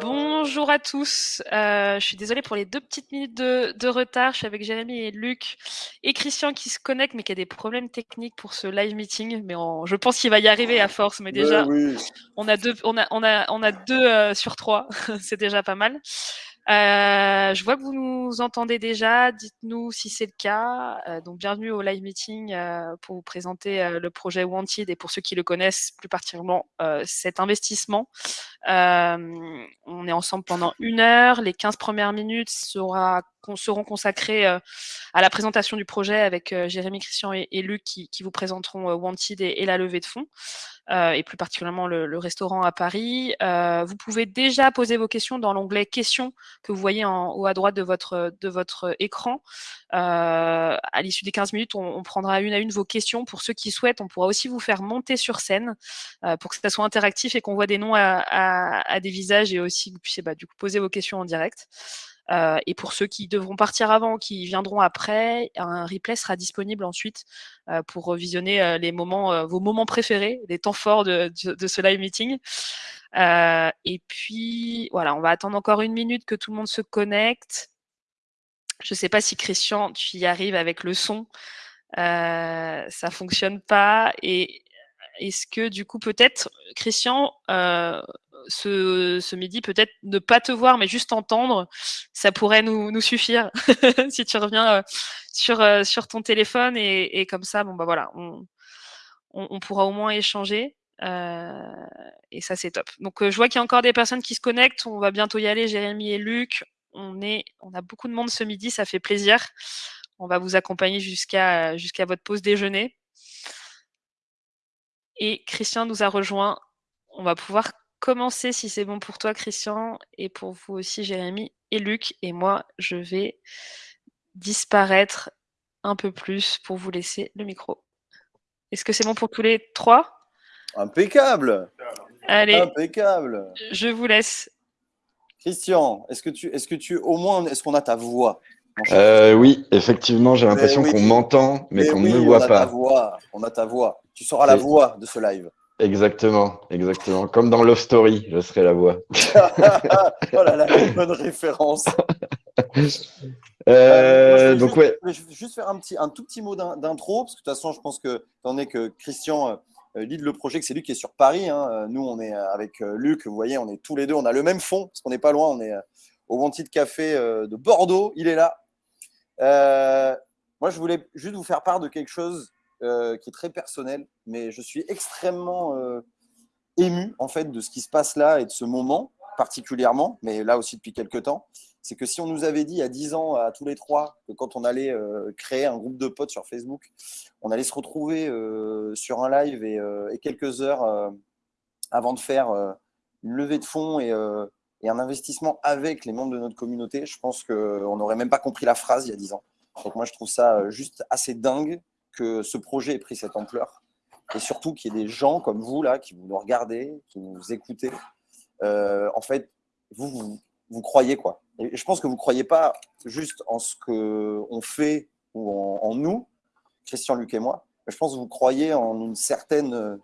Bonjour à tous. Euh, je suis désolée pour les deux petites minutes de, de, retard. Je suis avec Jérémy et Luc et Christian qui se connectent, mais qui a des problèmes techniques pour ce live meeting. Mais on, je pense qu'il va y arriver à force. Mais déjà, oui. on a deux, on a, on a, on a deux euh, sur trois. C'est déjà pas mal. Euh, je vois que vous nous entendez déjà. Dites-nous si c'est le cas. Euh, donc, bienvenue au live meeting euh, pour vous présenter le projet Wanted et pour ceux qui le connaissent plus particulièrement cet investissement. On est ensemble pendant une heure. Les 15 premières minutes seront consacrées à la présentation du projet avec Jérémy, Christian et, Luc qui, vous présenteront Wanted et, la levée de fonds. Et plus particulièrement le, restaurant à Paris. Vous pouvez déjà poser vos questions dans l'onglet questions que vous voyez en haut à droite de votre, de votre écran. À l'issue des 15 minutes, on, prendra une à une vos questions. Pour ceux qui souhaitent, on pourra aussi vous faire monter sur scène pour que ça soit interactif et qu'on voit des noms à, à, des visages et aussi que vous puissiez bah, du coup poser vos questions en direct. Euh, et pour ceux qui devront partir avant, qui viendront après, un replay sera disponible ensuite euh, pour revisionner euh, les moments, vos moments préférés, les temps forts de, de, ce live meeting. et puis, voilà, on va attendre encore une minute que tout le monde se connecte. Je ne sais pas si Christian, tu y arrives avec le son. ça fonctionne pas. Et est-ce que du coup, peut-être, Christian, ce, ce, midi, peut-être ne pas te voir, mais juste entendre, ça pourrait nous, nous suffire si tu reviens euh, sur, euh, sur ton téléphone et, et, comme ça, bon bah voilà, on, on, pourra au moins échanger. Euh, et ça, c'est top. Donc, je vois qu'il y a encore des personnes qui se connectent. On va bientôt y aller, Jérémy et Luc. On, est, on a beaucoup de monde ce midi, ça fait plaisir. On va vous accompagner jusqu'à jusqu'à votre pause déjeuner. Et Christian nous a rejoint. On va pouvoir commencer si c'est bon pour toi, Christian, et pour vous aussi, Jérémy et Luc. Et moi, je vais disparaître un peu plus pour vous laisser le micro. Est-ce que c'est bon pour tous les trois? Impeccable Allez, impeccable. Je vous laisse. Christian, est-ce que tu, est-ce que tu, au moins, est-ce qu'on a ta voix? Euh, Oui, effectivement, j'ai l'impression oui. qu'on m'entend, mais, mais qu'on oui, ne me voit on a pas. Ta voix, on a ta voix. Tu seras la voix de ce live. Exactement, exactement. Comme dans Love Story, je serai la voix. oh là là, bonne référence. Euh, donc juste, ouais. Je vais juste faire un, petit, un tout petit mot d'intro, parce que de toute façon, je pense que, étant donné que Christian euh, lead le projet, que c'est lui qui est sur Paris, hein, nous, on est avec euh, Luc, vous voyez, on est tous les deux, on a le même fond, parce qu'on n'est pas loin, on est euh, au Wanted Café euh, de Bordeaux, il est là. Euh, moi, je voulais juste vous faire part de quelque chose euh, qui est très personnel, mais je suis extrêmement euh, ému en fait de ce qui se passe là et de ce moment particulièrement, mais là aussi depuis quelques temps. C'est que si on nous avait dit a 10 ans à tous les trois que quand on allait euh, créer un groupe de potes sur Facebook, on allait se retrouver euh, sur un live et, et quelques heures avant de faire une levée de fonds et, et, un investissement avec les membres de notre communauté, je pense qu'on n'aurait même pas compris la phrase il y a 10 ans. Donc moi je trouve ça juste assez dingue que ce projet ait pris cette ampleur et surtout qu'il y ait des gens comme vous là qui nous regardez, qui nous écoutez. Euh, en fait, vous, vous, vous, croyez quoi? Je pense que vous ne croyez pas juste en ce qu'on fait ou en, nous, Christian, Luc et moi, je pense que vous croyez en une certaine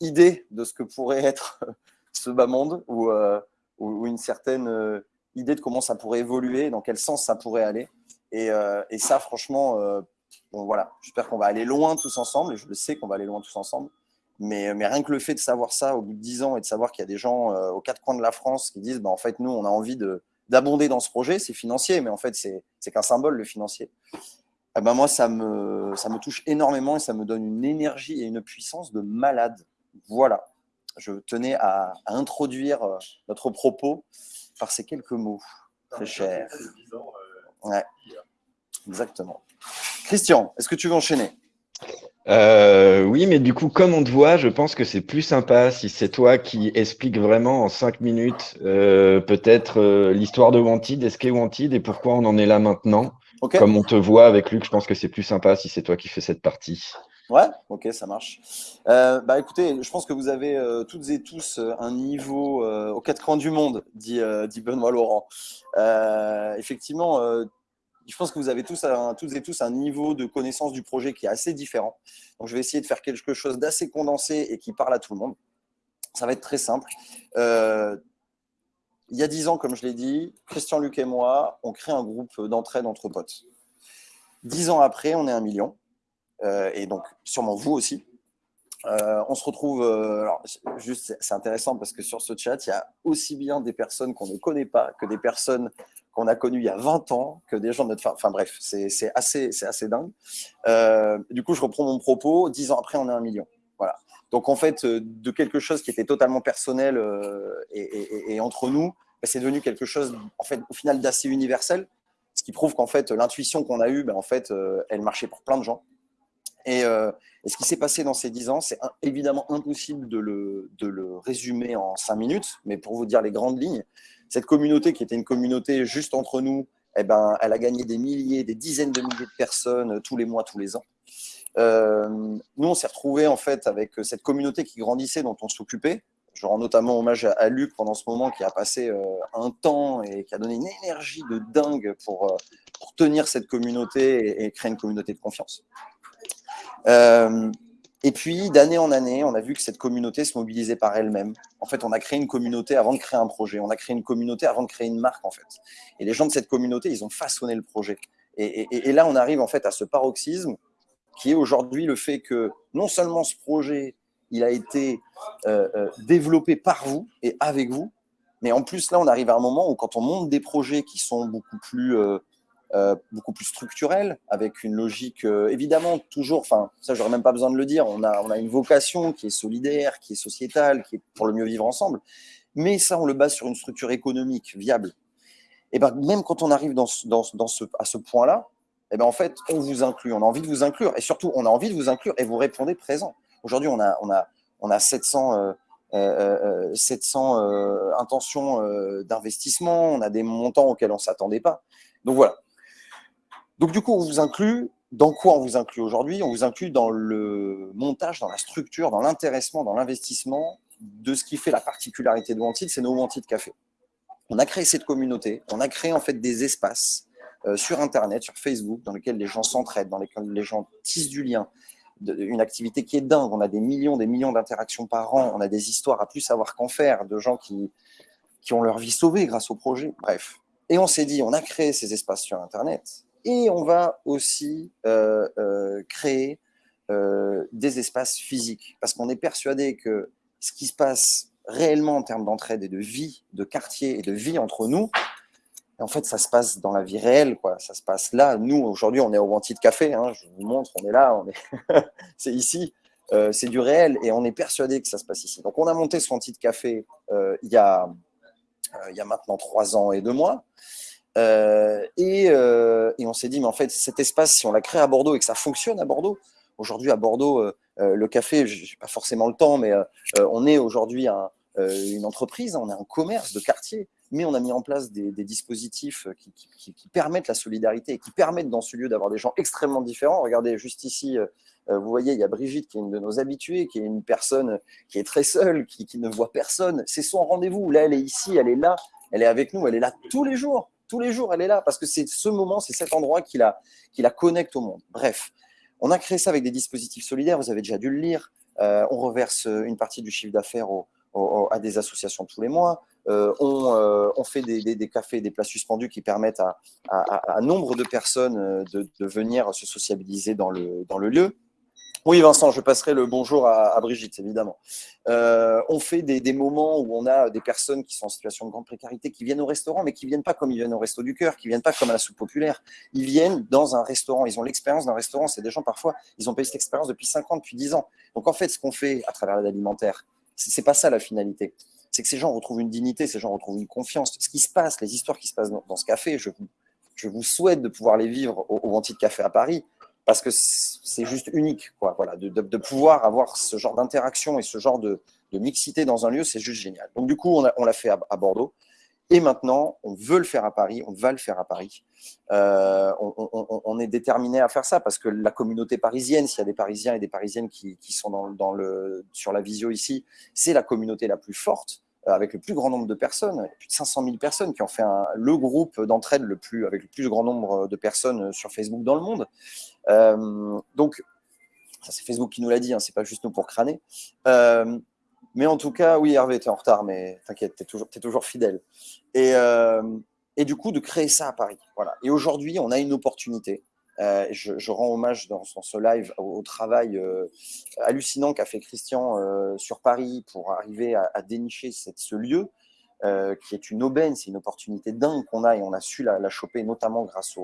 idée de ce que pourrait être ce bas monde ou, euh, ou une certaine euh, idée de comment ça pourrait évoluer, dans quel sens ça pourrait aller. Et, euh, et ça, franchement, euh, Bon, voilà, j'espère qu'on va aller loin tous ensemble, et je le sais qu'on va aller loin tous ensemble. Mais, mais, rien que le fait de savoir ça au bout de 10 ans et de savoir qu'il y a des gens euh, aux quatre coins de la France qui disent bah, en fait, nous, on a envie d'abonder dans ce projet, c'est financier, mais en fait, c'est qu'un symbole, le financier. Eh ben, moi, ça me, ça me touche énormément et ça me donne une énergie et une puissance de malade. Voilà, je tenais à, à introduire euh, notre propos par ces quelques mots. Très cher. Ouais, exactement. Christian, est-ce que tu veux enchaîner? Euh, oui, mais du coup, comme on te voit, je pense que c'est plus sympa si c'est toi qui expliques vraiment en cinq minutes euh, peut-être euh, l'histoire de Wanted, est-ce qu'est Wanted et pourquoi on en est là maintenant? Okay. Comme on te voit avec Luc, je pense que c'est plus sympa si c'est toi qui fais cette partie. Ouais, ok, ça marche. Bah écoutez, je pense que vous avez toutes et tous un niveau aux quatre coins du monde, dit, dit Benoît Laurent. effectivement, je pense que vous avez tous, un, tous et tous un niveau de connaissance du projet qui est assez différent. Donc, je vais essayer de faire quelque chose d'assez condensé et qui parle à tout le monde. Ça va être très simple. Euh, il y a dix ans, comme je l'ai dit, Christian, Luc et moi, on crée un groupe d'entraide entre potes. Dix ans après, on est un million. Euh, et donc sûrement vous aussi. Euh, on se retrouve, juste c'est intéressant parce que sur ce chat, il y a aussi bien des personnes qu'on ne connaît pas que des personnes qu'on a connues il y a 20 ans, que des gens de notre... Enfin bref, c'est assez, assez dingue. du coup, je reprends mon propos, dix ans après, on est un million. Voilà. Donc en fait, de quelque chose qui était totalement personnel et, entre nous, bah, c'est devenu quelque chose, en fait, au final, d'assez universel, ce qui prouve qu'en fait, l'intuition qu'on a eue, bah, en fait, elle marchait pour plein de gens. Euh, et, ce qui s'est passé dans ces dix ans, c'est évidemment impossible de le, de le, résumer en cinq minutes, mais pour vous dire les grandes lignes, cette communauté qui était une communauté juste entre nous, eh ben, elle a gagné des milliers, des dizaines de milliers de personnes euh, tous les mois, tous les ans. Euh, nous, on s'est retrouvés en fait avec cette communauté qui grandissait, dont on s'occupait. Je rends notamment hommage à, Luc pendant ce moment qui a passé un temps et qui a donné une énergie de dingue pour, pour tenir cette communauté et créer une communauté de confiance. Et puis, d'année en année, on a vu que cette communauté se mobilisait par elle-même. En fait, on a créé une communauté avant de créer un projet. On a créé une communauté avant de créer une marque, en fait. Et les gens de cette communauté, ils ont façonné le projet. Et, là, on arrive en fait à ce paroxysme qui est aujourd'hui le fait que non seulement ce projet, il a été euh, euh, développé par vous et avec vous, mais en plus, là, on arrive à un moment où quand on monte des projets qui sont beaucoup plus euh, beaucoup plus structurel, avec une logique, euh, évidemment, toujours, enfin, ça, j'aurais même pas besoin de le dire, on a, on a une vocation qui est solidaire, qui est sociétale, qui est pour le mieux vivre ensemble, mais ça, on le base sur une structure économique viable. Et ben, même quand on arrive dans, dans, dans ce, à ce point-là, et ben, en fait, on vous inclut, on a envie de vous inclure, et surtout, on a envie de vous inclure, et vous répondez présent. Aujourd'hui, on a, on, a, on a 700... 700 euh, intentions d'investissement, on a des montants auxquels on ne s'attendait pas. Donc voilà, donc du coup, on vous inclut, dans quoi on vous inclut aujourd'hui? On vous inclut dans le montage, dans la structure, dans l'intéressement, dans l'investissement de ce qui fait la particularité de Wanted, c'est nos Wanted Café. On a créé cette communauté, on a créé en fait des espaces euh, sur Internet, sur Facebook, dans lesquels les gens s'entraident, dans lesquels les gens tissent du lien, une activité qui est dingue. On a des millions, des millions d'interactions par an, on a des histoires à plus savoir qu'en faire, de gens qui, qui ont leur vie sauvée grâce au projet, bref. Et on s'est dit, on a créé ces espaces sur Internet, et on va aussi euh, euh, créer euh, des espaces physiques, parce qu'on est persuadé que ce qui se passe réellement en termes d'entraide et de vie, de quartier et de vie entre nous, en fait, ça se passe dans la vie réelle, quoi. Ça se passe là. Nous, aujourd'hui, on est au Wanted Café. Hein, je vous montre, on est là, on est, c'est ici. c'est du réel et on est persuadé que ça se passe ici. Donc, on a monté ce Wanted Café il y a il y a maintenant trois ans et deux mois. Euh, euh, et, on s'est dit, mais en fait, cet espace, si on l'a créé à Bordeaux et que ça fonctionne à Bordeaux, aujourd'hui à Bordeaux, euh, le café, je n'ai pas forcément le temps, mais on est aujourd'hui une entreprise, on est un commerce de quartier, mais on a mis en place des, dispositifs qui, permettent la solidarité et qui permettent dans ce lieu d'avoir des gens extrêmement différents. Regardez juste ici, vous voyez, il y a Brigitte qui est une de nos habituées, qui est une personne qui est très seule, qui, qui ne voit personne. C'est son rendez-vous. Là, elle est ici, elle est là, elle est avec nous, elle est là tous les jours tous les jours, elle est là parce que c'est ce moment, c'est cet endroit qui la, qui la connecte au monde. Bref, on a créé ça avec des dispositifs solidaires, vous avez déjà dû le lire. Euh, on reverse une partie du chiffre d'affaires à des associations tous les mois. Euh, euh, on, fait des, cafés, des places suspendues qui permettent à, à, nombre de personnes de, de, venir se sociabiliser dans le, dans le lieu. Oui, Vincent, je passerai le bonjour à, Brigitte, évidemment. Euh, on fait des, moments où on a des personnes qui sont en situation de grande précarité, qui viennent au restaurant, mais qui viennent pas comme ils viennent au resto du cœur, qui viennent pas comme à la soupe populaire. Ils viennent dans un restaurant. Ils ont l'expérience d'un restaurant. C'est des gens, parfois, ils ont payé cette expérience depuis 5 ans, depuis 10 ans. Donc, en fait, ce qu'on fait à travers l'aide alimentaire, c'est pas ça la finalité. C'est que ces gens retrouvent une dignité, ces gens retrouvent une confiance. Ce qui se passe, les histoires qui se passent dans, ce café, je vous, souhaite de pouvoir les vivre au, au de Café à Paris parce que c'est juste unique, quoi. Voilà, de, de, pouvoir avoir ce genre d'interaction et ce genre de, de, mixité dans un lieu, c'est juste génial. Donc du coup, on l'a fait à, Bordeaux. Et maintenant, on veut le faire à Paris, on va le faire à Paris. Euh, on, on, on, est déterminé à faire ça parce que la communauté parisienne, s'il y a des Parisiens et des Parisiennes qui, qui sont dans, dans, le, sur la visio ici, c'est la communauté la plus forte. Euh, avec le plus grand nombre de personnes, plus de 500 000 personnes qui ont fait le groupe d'entraide le plus, avec le plus grand nombre de personnes sur Facebook dans le monde. Euh, donc, ça c'est Facebook qui nous l'a dit, hein, c'est pas juste nous pour crâner. Euh, Mais en tout cas, oui, Hervé, tu es en retard, mais t'inquiète, tu es toujours, toujours fidèle. Et, euh, et du coup, de créer ça à Paris. Voilà. Et aujourd'hui, on a une opportunité. Je, rends hommage dans, ce live au, travail hallucinant qu'a fait Christian sur Paris pour arriver à, dénicher ce lieu euh, qui est une aubaine, c'est une opportunité dingue qu'on a et on a su la, choper notamment grâce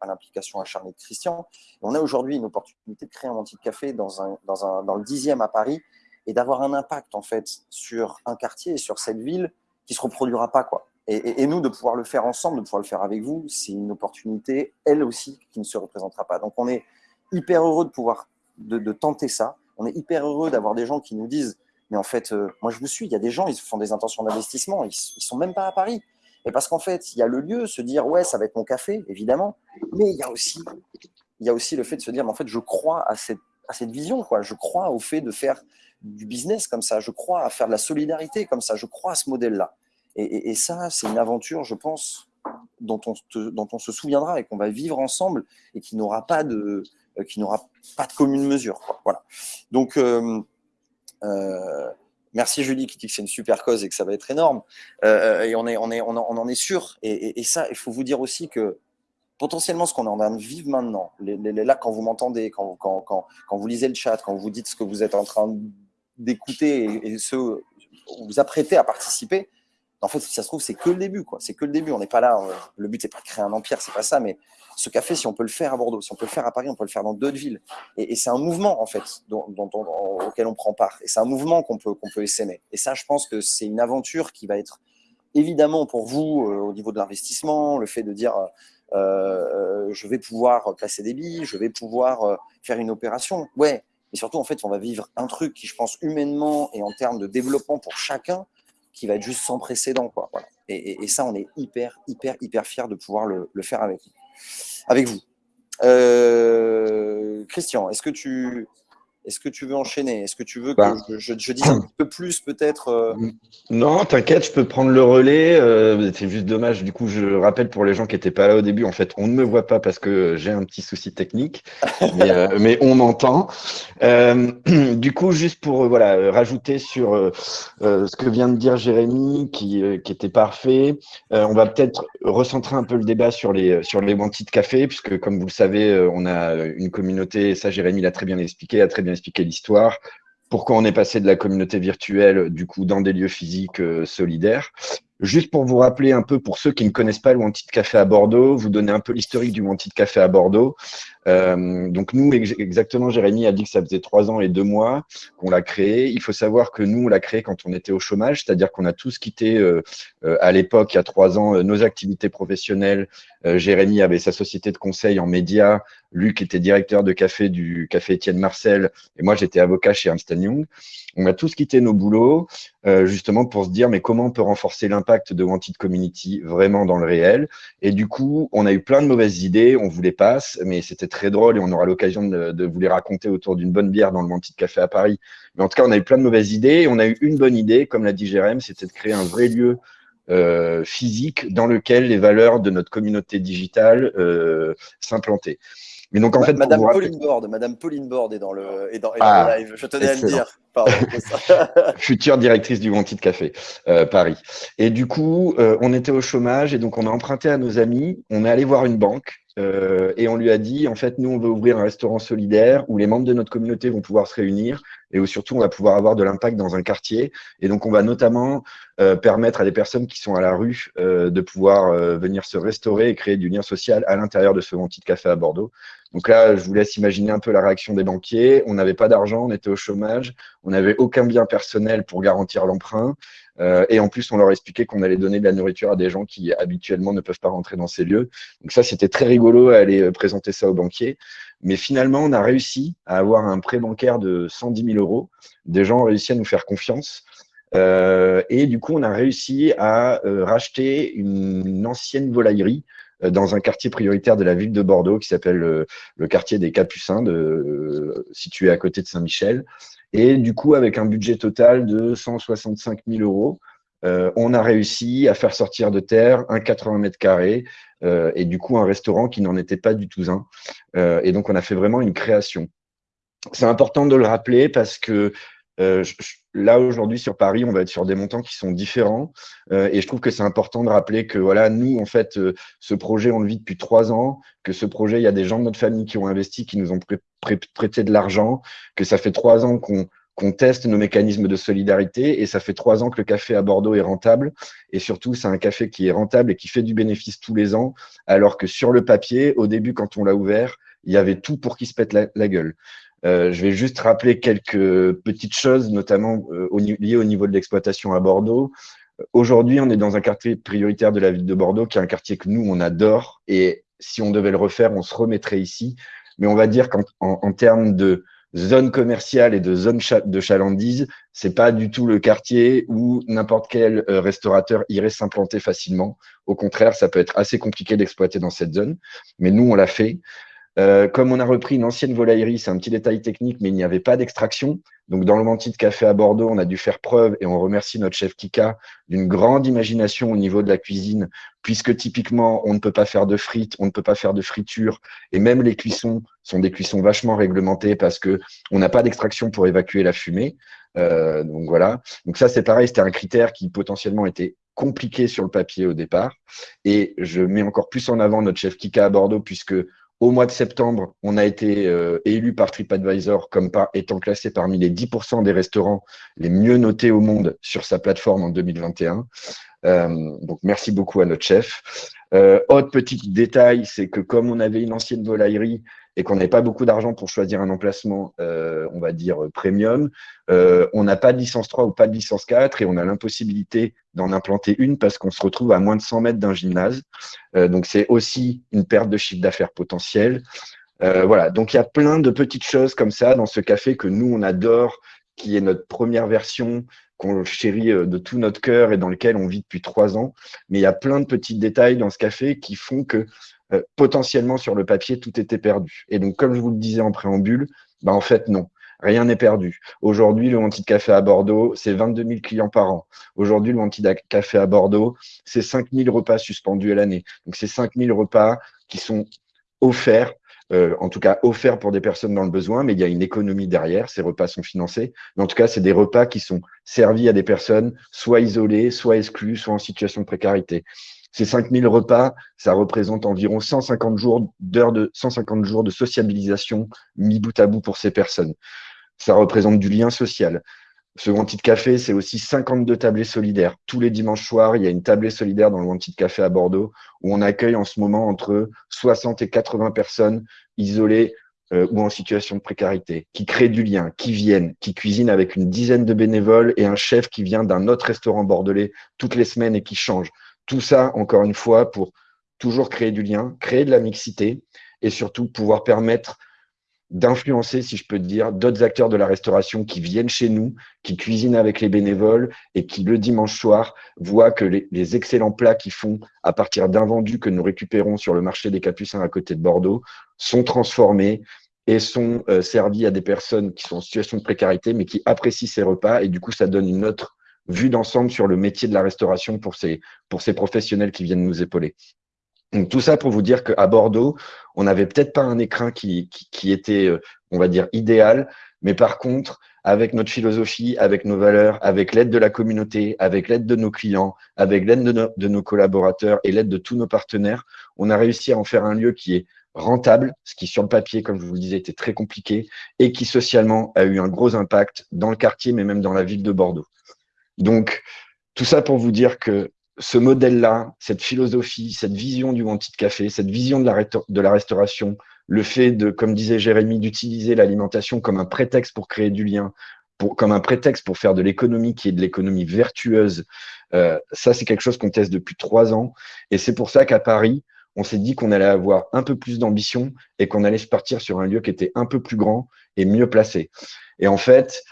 à l'implication acharnée de Christian. Et on a aujourd'hui une opportunité de créer un anti café dans, un, dans, un, le dixième à Paris et d'avoir un impact en fait sur un quartier et sur cette ville qui se reproduira pas quoi. Et, nous de pouvoir le faire ensemble, de pouvoir le faire avec vous, c'est une opportunité elle aussi qui ne se représentera pas. Donc on est hyper heureux de pouvoir de tenter ça. On est hyper heureux d'avoir des gens qui nous disent mais en fait euh, moi je me suis, il y a des gens ils font des intentions d'investissement, ils, ils sont même pas à Paris. Et parce qu'en fait il y a le lieu, se dire ouais ça va être mon café évidemment, mais il y a aussi il y a aussi le fait de se dire mais en fait je crois à cette à cette vision quoi, je crois au fait de faire du business comme ça, je crois à faire de la solidarité comme ça, je crois à ce modèle-là. Et, et, ça, c'est une aventure, je pense, dont on, dont on se souviendra et qu'on va vivre ensemble et qui n'aura pas de, euh, qui n'aura pas de commune mesure. Voilà. Donc, euh, merci Julie qui dit que c'est une super cause et que ça va être énorme. Euh, et on, en, est sûr. Et, ça, il faut vous dire aussi que potentiellement ce qu'on est en train de vivre maintenant, là quand vous m'entendez, quand, vous lisez le chat, quand vous dites ce que vous êtes en train d'écouter et, et ce vous apprêtez à participer, en fait, si ça se trouve, c'est que le début, quoi. C'est que le début. On n'est pas là. On, le but, c'est pas de créer un empire, c'est pas ça. Mais ce café, si on peut le faire à Bordeaux, si on peut le faire à Paris, on peut le faire dans d'autres villes. Et, c'est un mouvement, en fait, auquel on prend part. Et c'est un mouvement qu'on peut, qu'on peut essaimer. Et ça, je pense que c'est une aventure qui va être évidemment pour vous euh, au niveau de l'investissement, le fait de dire euh, euh, je vais pouvoir placer des billes, je vais pouvoir euh, faire une opération. Ouais, mais surtout, en fait, on va vivre un truc qui, je pense, humainement et en termes de développement pour chacun, qui va être juste sans précédent. Quoi. Et, ça, on est hyper, hyper, hyper fiers de pouvoir le, faire avec, avec vous. Euh, Christian, est-ce que tu, est-ce que tu veux enchaîner? Est-ce que tu veux que bah, je, je, je, dise un peu plus peut-être euh... Non, t'inquiète, je peux prendre le relais. Euh, c'est juste dommage. Du coup, je rappelle pour les gens qui n'étaient pas là au début, en fait, on ne me voit pas parce que j'ai un petit souci technique, mais, euh, mais, on m'entend. Euh, du coup, juste pour voilà rajouter sur ce que vient de dire Jérémy, qui, qui était parfait, on va peut-être recentrer un peu le débat sur les sur les de café, puisque comme vous le savez, on a une communauté. Ça, Jérémy l'a très bien expliqué, a très bien expliquer l'histoire, pourquoi on est passé de la communauté virtuelle, du coup, dans des lieux physiques euh, solidaires. Juste pour vous rappeler un peu, pour ceux qui ne connaissent pas le Wanted Café à Bordeaux, vous donner un peu l'historique du Wanted Café à Bordeaux. Euh, donc nous, ex exactement, Jérémy a dit que ça faisait trois ans et deux mois qu'on l'a créé. Il faut savoir que nous, on l'a créé quand on était au chômage, c'est-à-dire qu'on a tous quitté euh, euh, à l'époque, il y a trois ans, nos activités professionnelles. Jérémy avait sa société de conseil en médias, Luc était directeur de café du café Étienne Marcel, et moi j'étais avocat chez Ernst Young. On a tous quitté nos boulots justement pour se dire mais comment on peut renforcer l'impact de Wanted Community vraiment dans le réel? Et du coup, on a eu plein de mauvaises idées, on voulait pas, mais c'était très drôle et on aura l'occasion de, de, vous les raconter autour d'une bonne bière dans le Wanted Café à Paris. Mais en tout cas, on a eu plein de mauvaises idées et on a eu une bonne idée, comme l'a dit Jérém, c'était de créer un vrai lieu euh, physique dans lequel les valeurs de notre communauté digitale euh, s'implantaient. Mais donc en fait, Madame Pauline Borde, Madame Pauline Borde est dans le, est dans, est ah, le live. Je tenais excellent. à le dire. Pardon, Future directrice du Wanted Café euh, Paris. Et du coup, euh, on était au chômage et donc on a emprunté à nos amis. On est allé voir une banque euh, et on lui a dit en fait, nous on veut ouvrir un restaurant solidaire où les membres de notre communauté vont pouvoir se réunir et où surtout on va pouvoir avoir de l'impact dans un quartier. Et donc on va notamment euh, permettre à des personnes qui sont à la rue euh, de pouvoir venir se restaurer et créer du lien social à l'intérieur de ce Wanted Café à Bordeaux. Donc là, je vous laisse imaginer un peu la réaction des banquiers. On n'avait pas d'argent, on était au chômage, on n'avait aucun bien personnel pour garantir l'emprunt. Euh, et en plus, on leur expliquait qu'on allait donner de la nourriture à des gens qui habituellement ne peuvent pas rentrer dans ces lieux. Donc ça, c'était très rigolo à aller euh, présenter ça aux banquiers. Mais finalement, on a réussi à avoir un prêt bancaire de 110 000 euros. Des gens ont réussi à nous faire confiance. Euh, et du coup, on a réussi à racheter une, une, ancienne volaillerie dans un quartier prioritaire de la ville de Bordeaux qui s'appelle le, le, quartier des Capucins, de, situé à côté de Saint-Michel. Et du coup, avec un budget total de 165 000 euros, euh, on a réussi à faire sortir de terre un 80 mètres carrés euh, et du coup un restaurant qui n'en était pas du tout un. Euh, et donc, on a fait vraiment une création. C'est important de le rappeler parce que euh, là aujourd'hui sur Paris, on va être sur des montants qui sont différents. Euh, et je trouve que c'est important de rappeler que voilà, nous, en fait, euh, ce projet, on le vit depuis trois ans, que ce projet, il y a des gens de notre famille qui ont investi, qui nous ont prêté de l'argent, que ça fait trois ans qu'on qu'on teste nos mécanismes de solidarité et ça fait trois ans que le café à Bordeaux est rentable et surtout c'est un café qui est rentable et qui fait du bénéfice tous les ans alors que sur le papier au début quand on l'a ouvert il y avait tout pour qu'il se pète la gueule euh, je vais juste rappeler quelques petites choses, notamment euh, liées au niveau de l'exploitation à Bordeaux. Aujourd'hui, on est dans un quartier prioritaire de la ville de Bordeaux, qui est un quartier que nous, on adore. Et si on devait le refaire, on se remettrait ici. Mais on va dire qu'en en, termes de zone commerciale et de zone de chalandise, c'est pas du tout le quartier où n'importe quel euh, restaurateur irait s'implanter facilement. Au contraire, ça peut être assez compliqué d'exploiter dans cette zone. Mais nous, on l'a fait. Euh, comme on a repris une ancienne volaillerie, c'est un petit détail technique, mais il n'y avait pas d'extraction. Donc, dans le Menti de Café à Bordeaux, on a dû faire preuve, et on remercie notre chef Kika, d'une grande imagination au niveau de la cuisine, puisque typiquement, on ne peut pas faire de frites, on ne peut pas faire de friture, et même les cuissons sont des cuissons vachement réglementées parce que on n'a pas d'extraction pour évacuer la fumée. Euh, donc voilà. Donc ça, c'est pareil, c'était un critère qui potentiellement était compliqué sur le papier au départ. Et je mets encore plus en avant notre chef Kika à Bordeaux, puisque au mois de septembre, on a été euh, élu par TripAdvisor comme étant classé parmi les 10% des restaurants les mieux notés au monde sur sa plateforme en 2021. Euh, donc, merci beaucoup à notre chef. Euh, autre petit détail, c'est que comme on avait une ancienne volaillerie et qu'on n'avait pas beaucoup d'argent pour choisir un emplacement, euh, on va dire, premium, on n'a pas de licence 3 ou pas de licence 4 et on a l'impossibilité d'en implanter une parce qu'on se retrouve à moins de 100 mètres d'un gymnase. Donc, c'est aussi une perte de chiffre d'affaires potentielle. voilà, donc il y a plein de petites choses comme ça dans ce café que nous, on adore, qui est notre première version, qu'on chérit de tout notre cœur et dans lequel on vit depuis trois ans. Mais il y a plein de petits détails dans ce café qui font que euh, potentiellement sur le papier, tout était perdu. Et donc, comme je vous le disais en préambule, bah, en fait, non. Rien n'est perdu. Aujourd'hui, le Wanted Café à Bordeaux, c'est 22 000 clients par an. Aujourd'hui, le Wanted Café à Bordeaux, c'est 5 000 repas suspendus à l'année. Donc, c'est 5 000 repas qui sont offerts, euh, en tout cas offerts pour des personnes dans le besoin, mais il y a une économie derrière. Ces repas sont financés. Mais en tout cas, c'est des repas qui sont servis à des personnes soit isolées, soit exclues, soit en situation de précarité. Ces 5000 repas, ça représente environ 150 jours d'heures de 150 jours de sociabilisation mis bout à bout pour ces personnes. Ça représente du lien social. Ce Wanted Café, c'est aussi 52 tablés solidaires. Tous les dimanches soirs, il y a une tablée solidaire dans le Wanted Café à Bordeaux où on accueille en ce moment entre 60 et 80 personnes isolées euh, ou en situation de précarité, qui créent du lien, qui viennent, qui cuisinent avec une dizaine de bénévoles et un chef qui vient d'un autre restaurant bordelais toutes les semaines et qui change. Tout ça, encore une fois, pour toujours créer du lien, créer de la mixité et surtout pouvoir permettre d'influencer, si je peux dire, d'autres acteurs de la restauration qui viennent chez nous, qui cuisinent avec les bénévoles et qui, le dimanche soir, voient que les, excellents plats qu'ils font à partir d'invendus que nous récupérons sur le marché des Capucins à côté de Bordeaux sont transformés et sont euh, servis à des personnes qui sont en situation de précarité, mais qui apprécient ces repas. Et du coup, ça donne une autre vue d'ensemble sur le métier de la restauration pour ces, pour ces professionnels qui viennent nous épauler. Donc, tout ça pour vous dire qu'à Bordeaux, on n'avait peut-être pas un écrin qui, était, euh, on va dire, idéal, mais par contre, avec notre philosophie, avec nos valeurs, avec l'aide de la communauté, avec l'aide de nos clients, avec l'aide de, de, nos collaborateurs et l'aide de tous nos partenaires, on a réussi à en faire un lieu qui est rentable, ce qui sur le papier, comme je vous le disais, était très compliqué, et qui socialement a eu un gros impact dans le quartier, mais même dans la ville de Bordeaux. Donc, tout ça pour vous dire que ce modèle-là, cette philosophie, cette vision du Wanted Café, cette vision de la, de la restauration, le fait de, comme disait Jérémy, d'utiliser l'alimentation comme un prétexte pour créer du lien, pour, comme un prétexte pour faire de l'économie qui est de l'économie vertueuse, euh, ça c'est quelque chose qu'on teste depuis trois ans. Et c'est pour ça qu'à Paris, on s'est dit qu'on allait avoir un peu plus d'ambition et qu'on allait se partir sur un lieu qui était un peu plus grand et mieux placé. Et en fait,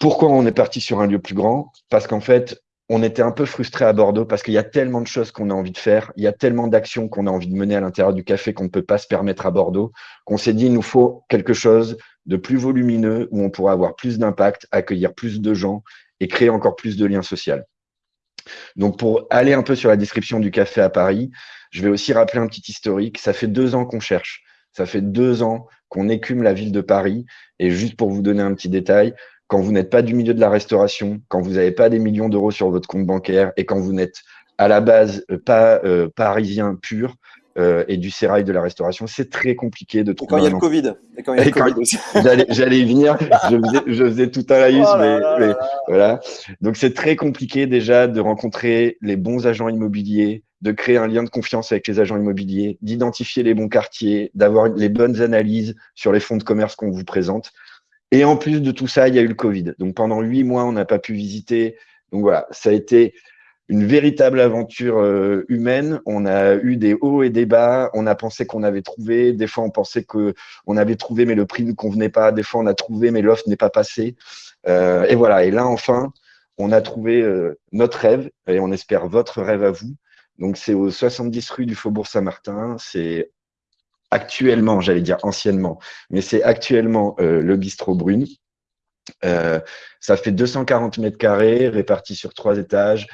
pourquoi on est parti sur un lieu plus grand? Parce qu'en fait, on était un peu frustré à Bordeaux parce qu'il y a tellement de choses qu'on a envie de faire, il y a tellement d'actions qu'on a envie de mener à l'intérieur du café qu'on ne peut pas se permettre à Bordeaux, qu'on s'est dit il nous faut quelque chose de plus volumineux où on pourra avoir plus d'impact, accueillir plus de gens et créer encore plus de liens sociaux. Donc pour aller un peu sur la description du café à Paris, je vais aussi rappeler un petit historique. Ça fait deux ans qu'on cherche. Ça fait deux ans qu'on écume la ville de Paris. Et juste pour vous donner un petit détail, quand vous n'êtes pas du milieu de la restauration, quand vous n'avez pas des millions d'euros sur votre compte bancaire et quand vous n'êtes à la base pas parisien pur, euh, et du sérail de la restauration. C'est très compliqué de trouver. quand il y a le Covid. Et quand il y a le Covid aussi. J'allais y venir. Je faisais, tout un laïus, oh mais, voilà. Donc c'est très compliqué déjà de rencontrer les bons agents immobiliers, de créer un lien de confiance avec les agents immobiliers, d'identifier les bons quartiers, d'avoir les bonnes analyses sur les fonds de commerce qu'on vous présente. Et en plus de tout ça, il y a eu le Covid. Donc pendant huit mois, on n'a pas pu visiter. Donc voilà, ça a été une véritable aventure euh, humaine. On a eu des hauts et des bas. On a pensé qu'on avait trouvé. Des fois, on pensait que on avait trouvé, mais le prix ne convenait pas. Des fois, on a trouvé, mais l'offre n'est pas passée. Euh, et voilà. Et là, enfin, on a trouvé euh, notre rêve et on espère votre rêve à vous. Donc, c'est au 70 rue du Faubourg Saint-Martin. C'est actuellement, j'allais dire anciennement, mais c'est actuellement le bistrot Brune. ça fait 240 mètres carrés répartis sur trois étages.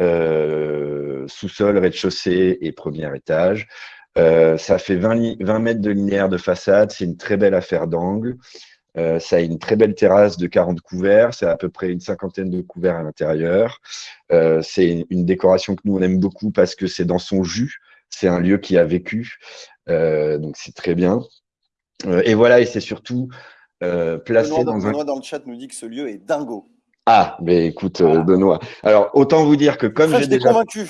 Euh, sous-sol, rez-de-chaussée et premier étage. Euh, ça fait 20, 20, mètres de linéaire de façade, c'est une très belle affaire d'angle. Euh, ça a une très belle terrasse de 40 couverts, c'est à peu près une cinquantaine de couverts à l'intérieur. c'est une décoration que nous on aime beaucoup parce que c'est dans son jus, c'est un lieu qui a vécu, donc c'est très bien. et voilà, et c'est surtout placé dans, un... dans le chat nous dit que ce lieu est dingo. Ah, mais écoute, euh, Benoît. Alors, autant vous dire que comme j'ai déjà. convaincu.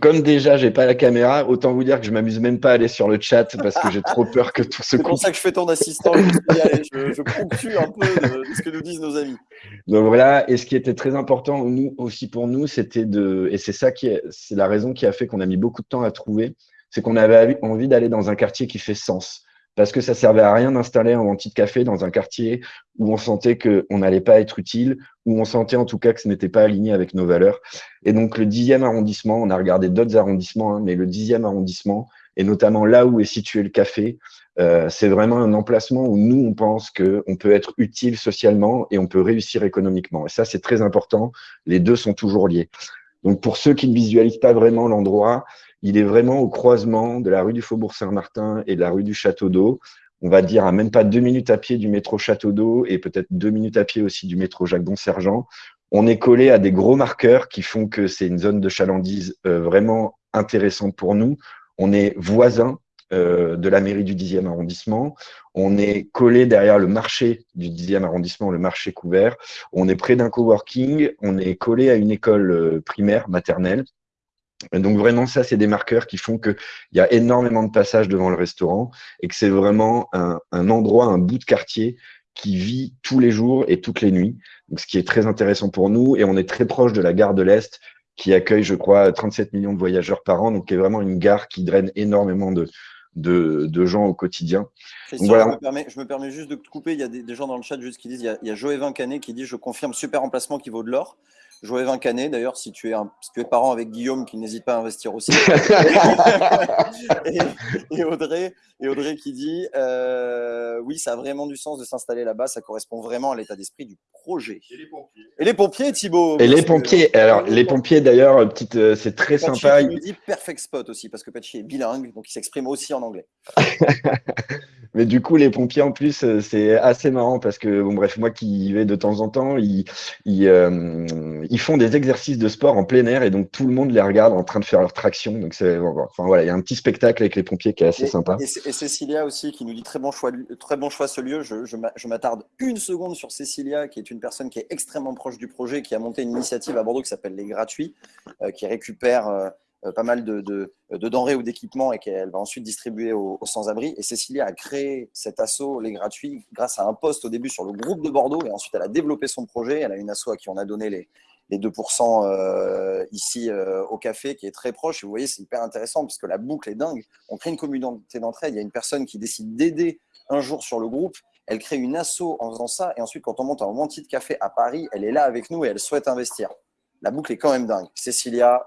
Comme déjà, j'ai pas la caméra, autant vous dire que je m'amuse même pas à aller sur le chat parce que j'ai trop peur que tout se coupe. C'est pour ça que je fais ton assistant. je, je ponctue un peu de, ce que nous disent nos amis. Donc voilà. Et ce qui était très important nous aussi pour nous, c'était de, et c'est ça qui est, c'est la raison qui a fait qu'on a mis beaucoup de temps à trouver, c'est qu'on avait envie d'aller dans un quartier qui fait sens parce que ça servait à rien d'installer un anti de café dans un quartier où on sentait qu'on n'allait pas être utile, où on sentait en tout cas que ce n'était pas aligné avec nos valeurs. Et donc le dixième arrondissement, on a regardé d'autres arrondissements, hein, mais le dixième arrondissement, et notamment là où est situé le café, euh, c'est vraiment un emplacement où nous, on pense qu'on peut être utile socialement et on peut réussir économiquement. Et ça, c'est très important. Les deux sont toujours liés. Donc pour ceux qui ne visualisent pas vraiment l'endroit, il est vraiment au croisement de la rue du Faubourg Saint-Martin et de la rue du Château d'Eau. On va dire à même pas deux minutes à pied du métro Château d'Eau et peut-être deux minutes à pied aussi du métro Jacques-Don-Sergent. On est collé à des gros marqueurs qui font que c'est une zone de chalandise euh, vraiment intéressante pour nous. On est voisin euh, de la mairie du 10e arrondissement. On est collé derrière le marché du 10e arrondissement, le marché couvert. On est près d'un coworking. On est collé à une école euh, primaire, maternelle donc vraiment, ça, c'est des marqueurs qui font qu'il y a énormément de passages devant le restaurant et que c'est vraiment un, endroit, un bout de quartier qui vit tous les jours et toutes les nuits. Donc, ce qui est très intéressant pour nous. Et on est très proche de la gare de l'Est qui accueille, je crois, 37 millions de voyageurs par an. Donc, qui est vraiment une gare qui draine énormément de, de, gens au quotidien. voilà. je, me permets, juste de te couper. Il y a des, gens dans le chat juste qui disent il y a, il y a Joëvin Canet qui dit Je confirme, super emplacement qui vaut de l'or. Joëvin Canet, d'ailleurs, si, tu es si tu es parent avec Guillaume, qui n'hésite pas à investir aussi. et, Audrey, et Audrey qui dit euh, Oui, ça a vraiment du sens de s'installer là-bas, ça correspond vraiment à l'état d'esprit du projet. Et les pompiers. Et les pompiers, Thibaut. Et les pompiers, alors les pompiers d'ailleurs, petite, euh, c'est très sympa. Il nous dit perfect spot aussi, parce que Patchy est bilingue, donc il s'exprime aussi en anglais. Mais du coup, les pompiers en plus, euh, c'est assez marrant parce que, bon, bref, moi qui y vais de temps en temps, ils, ils, euh, ils, font des exercices de sport en plein air et donc tout le monde les regarde en train de faire leur traction. Donc, c'est, enfin voilà, il y a un petit spectacle avec les pompiers qui est assez sympa. Et, Cécilia aussi qui nous dit très bon choix, très bon choix ce lieu. Je, je m'attarde une seconde sur Cécilia, qui est une personne qui est extrêmement proche du projet, qui a monté une initiative à Bordeaux qui s'appelle Les Gratuits, euh, qui récupère euh, pas mal de, de, denrées ou d'équipements et qu'elle va ensuite distribuer aux, sans-abri. Et Cécilia a créé cet assaut, les gratuits, grâce à un poste au début sur le groupe de Bordeaux et ensuite elle a développé son projet. Elle a une asso à qui on a donné les, les 2% euh, ici euh, au café qui est très proche. Vous voyez, c'est hyper intéressant parce que la boucle est dingue. On crée une communauté d'entraide. Il y a une personne qui décide d'aider un jour sur le groupe. Elle crée une asso en faisant ça. Et ensuite, quand on monte un Wanty de café à Paris, elle est là avec nous et elle souhaite investir. La boucle est quand même dingue. Cécilia,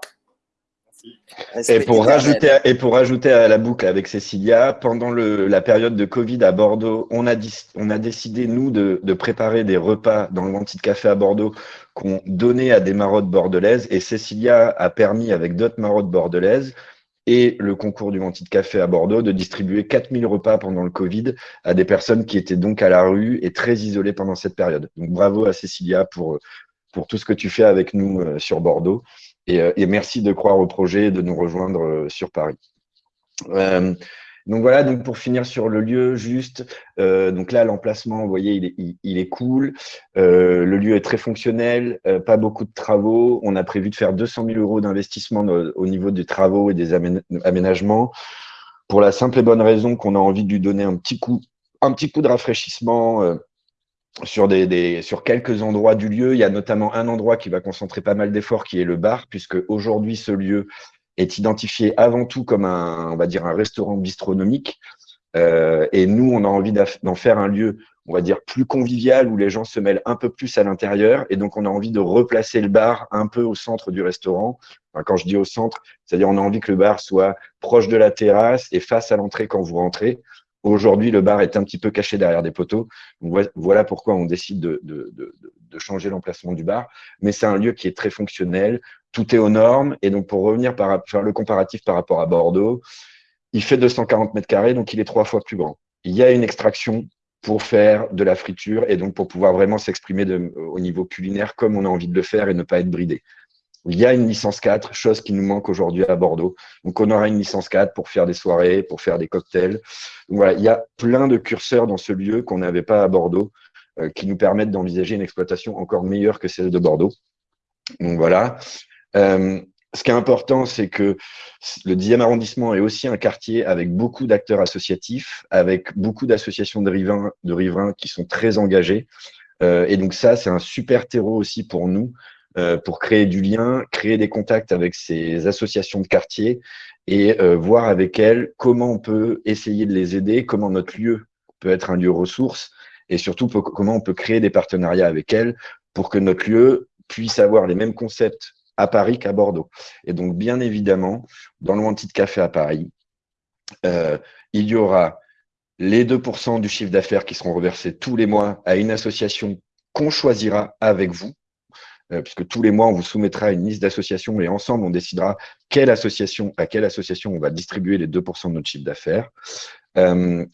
et pour, rajouter, et pour rajouter à la boucle avec Cécilia, pendant le, la période de Covid à Bordeaux, on a, on a décidé, nous, de, de, préparer des repas dans le Wanty de Café à Bordeaux qu'on donnait à des marottes bordelaises. Et Cécilia a permis, avec d'autres marottes bordelaises, et le concours du de Café à Bordeaux de distribuer 4000 repas pendant le Covid à des personnes qui étaient donc à la rue et très isolées pendant cette période. Donc bravo à Cécilia pour, pour tout ce que tu fais avec nous euh, sur Bordeaux. Et, et merci de croire au projet et de nous rejoindre sur Paris. Donc voilà, donc pour finir sur le lieu, juste, euh, donc là, l'emplacement, vous voyez, il est, il, est cool. Euh, le lieu est très fonctionnel, euh, pas beaucoup de travaux. On a prévu de faire 200 000 euros d'investissement au niveau des travaux et des aménagements pour la simple et bonne raison qu'on a envie de lui donner un petit coup, un petit coup de rafraîchissement sur, des, des, sur quelques endroits du lieu. Il y a notamment un endroit qui va concentrer pas mal d'efforts, qui est le bar, puisque aujourd'hui, ce lieu est identifié avant tout comme un, on va dire, un restaurant bistronomique. Euh, et nous, on a envie d'en faire un lieu, on va dire, plus convivial, où les gens se mêlent un peu plus à l'intérieur. Et donc, on a envie de replacer le bar un peu au centre du restaurant. quand je dis au centre, c'est-à-dire on a envie que le bar soit proche de la terrasse et face à l'entrée quand vous rentrez. Aujourd'hui, le bar est un petit peu caché derrière des poteaux. voilà pourquoi on décide de, changer l'emplacement du bar. Mais c'est un lieu qui est très fonctionnel, tout est aux normes. Et donc, pour revenir par, faire le comparatif par rapport à Bordeaux, il fait 240 mètres carrés, donc il est trois fois plus grand. Il y a une extraction pour faire de la friture et donc pour pouvoir vraiment s'exprimer au niveau culinaire comme on a envie de le faire et ne pas être bridé. Il y a une licence 4, chose qui nous manque aujourd'hui à Bordeaux. Donc, on aura une licence 4 pour faire des soirées, pour faire des cocktails. Donc, voilà, il y a plein de curseurs dans ce lieu qu'on n'avait pas à Bordeaux euh, qui nous permettent d'envisager une exploitation encore meilleure que celle de Bordeaux. Donc, voilà. Euh, ce qui est important, c'est que le 10e arrondissement est aussi un quartier avec beaucoup d'acteurs associatifs, avec beaucoup d'associations de riverains, de qui sont très engagés. Euh, et donc ça, c'est un super terreau aussi pour nous, pour créer du lien, créer des contacts avec ces associations de quartier et euh, voir avec elles comment on peut essayer de les aider, comment notre lieu peut être un lieu ressource et surtout comment on peut créer des partenariats avec elles pour que notre lieu puisse avoir les mêmes concepts à Paris qu'à Bordeaux. Et donc, bien évidemment, dans le Wanted Café à Paris, euh, il y aura les 2% du chiffre d'affaires qui seront reversés tous les mois à une association qu'on choisira avec vous, euh, puisque tous les mois, on vous soumettra une liste d'associations et ensemble, on décidera quelle association, à quelle association on va distribuer les 2% de notre chiffre d'affaires. Euh,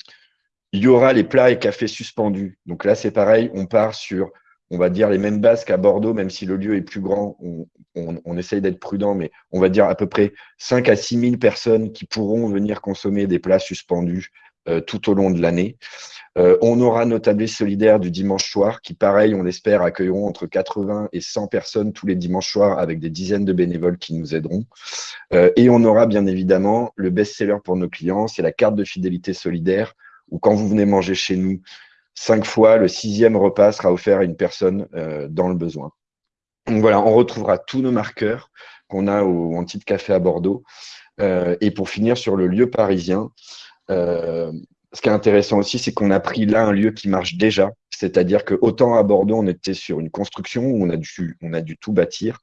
il y aura les plats et cafés suspendus. Donc là, c'est pareil, on part sur on va dire les mêmes bases qu'à Bordeaux, même si le lieu est plus grand, on, essaye d'être prudent, mais on va dire à peu près 5 à 6 000 personnes qui pourront venir consommer des plats suspendus euh, tout au long de l'année. Euh, on aura nos tablés solidaires du dimanche soir qui, pareil, on l'espère, accueilleront entre 80 et 100 personnes tous les dimanches soirs avec des dizaines de bénévoles qui nous aideront. Euh, et on aura bien évidemment le best-seller pour nos clients, c'est la carte de fidélité solidaire où quand vous venez manger chez nous, cinq fois, le sixième repas sera offert à une personne euh, dans le besoin. Donc voilà, on retrouvera tous nos marqueurs qu'on a au Anti Café à Bordeaux. Euh, et pour finir sur le lieu parisien, euh, ce qui est intéressant aussi, c'est qu'on a pris là un lieu qui marche déjà. C'est-à-dire que autant à Bordeaux, on était sur une construction où on a dû, tout bâtir.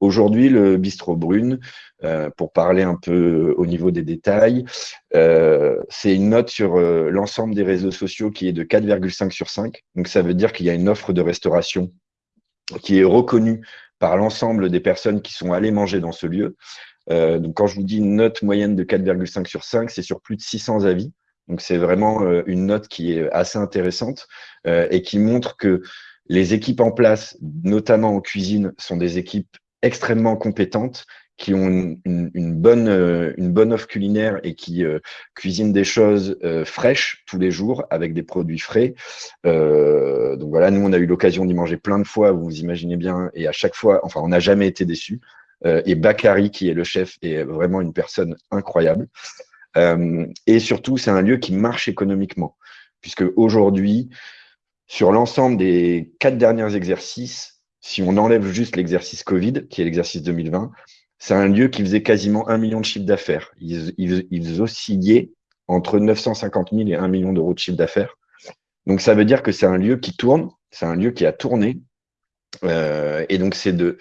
Aujourd'hui, le bistrot Brune, euh, pour parler un peu au niveau des détails, euh, c'est une note sur l'ensemble des réseaux sociaux qui est de 4,5 sur 5. Donc, ça veut dire qu'il y a une offre de restauration qui est reconnue par l'ensemble des personnes qui sont allées manger dans ce lieu. Donc, quand je vous dis une note moyenne de 4,5 sur 5, c'est sur plus de 600 avis. Donc, c'est vraiment une note qui est assez intéressante et qui montre que les équipes en place, notamment en cuisine, sont des équipes extrêmement compétentes, qui ont une, bonne, euh, une bonne offre culinaire et qui euh, cuisinent des choses euh, fraîches tous les jours avec des produits frais. donc voilà, nous, on a eu l'occasion d'y manger plein de fois, vous vous imaginez bien, et à chaque fois, enfin, on n'a jamais été déçus. Et Bakary, qui est le chef, est vraiment une personne incroyable. et surtout, c'est un lieu qui marche économiquement, puisque aujourd'hui, sur l'ensemble des quatre derniers exercices, si on enlève juste l'exercice Covid, qui est l'exercice 2020, c'est un lieu qui faisait quasiment un million de chiffre d'affaires. Ils, oscillaient entre 950 000 et 1 million d'euros de chiffre d'affaires. Donc, ça veut dire que c'est un lieu qui tourne, c'est un lieu qui a tourné. Euh, et donc, c'est de,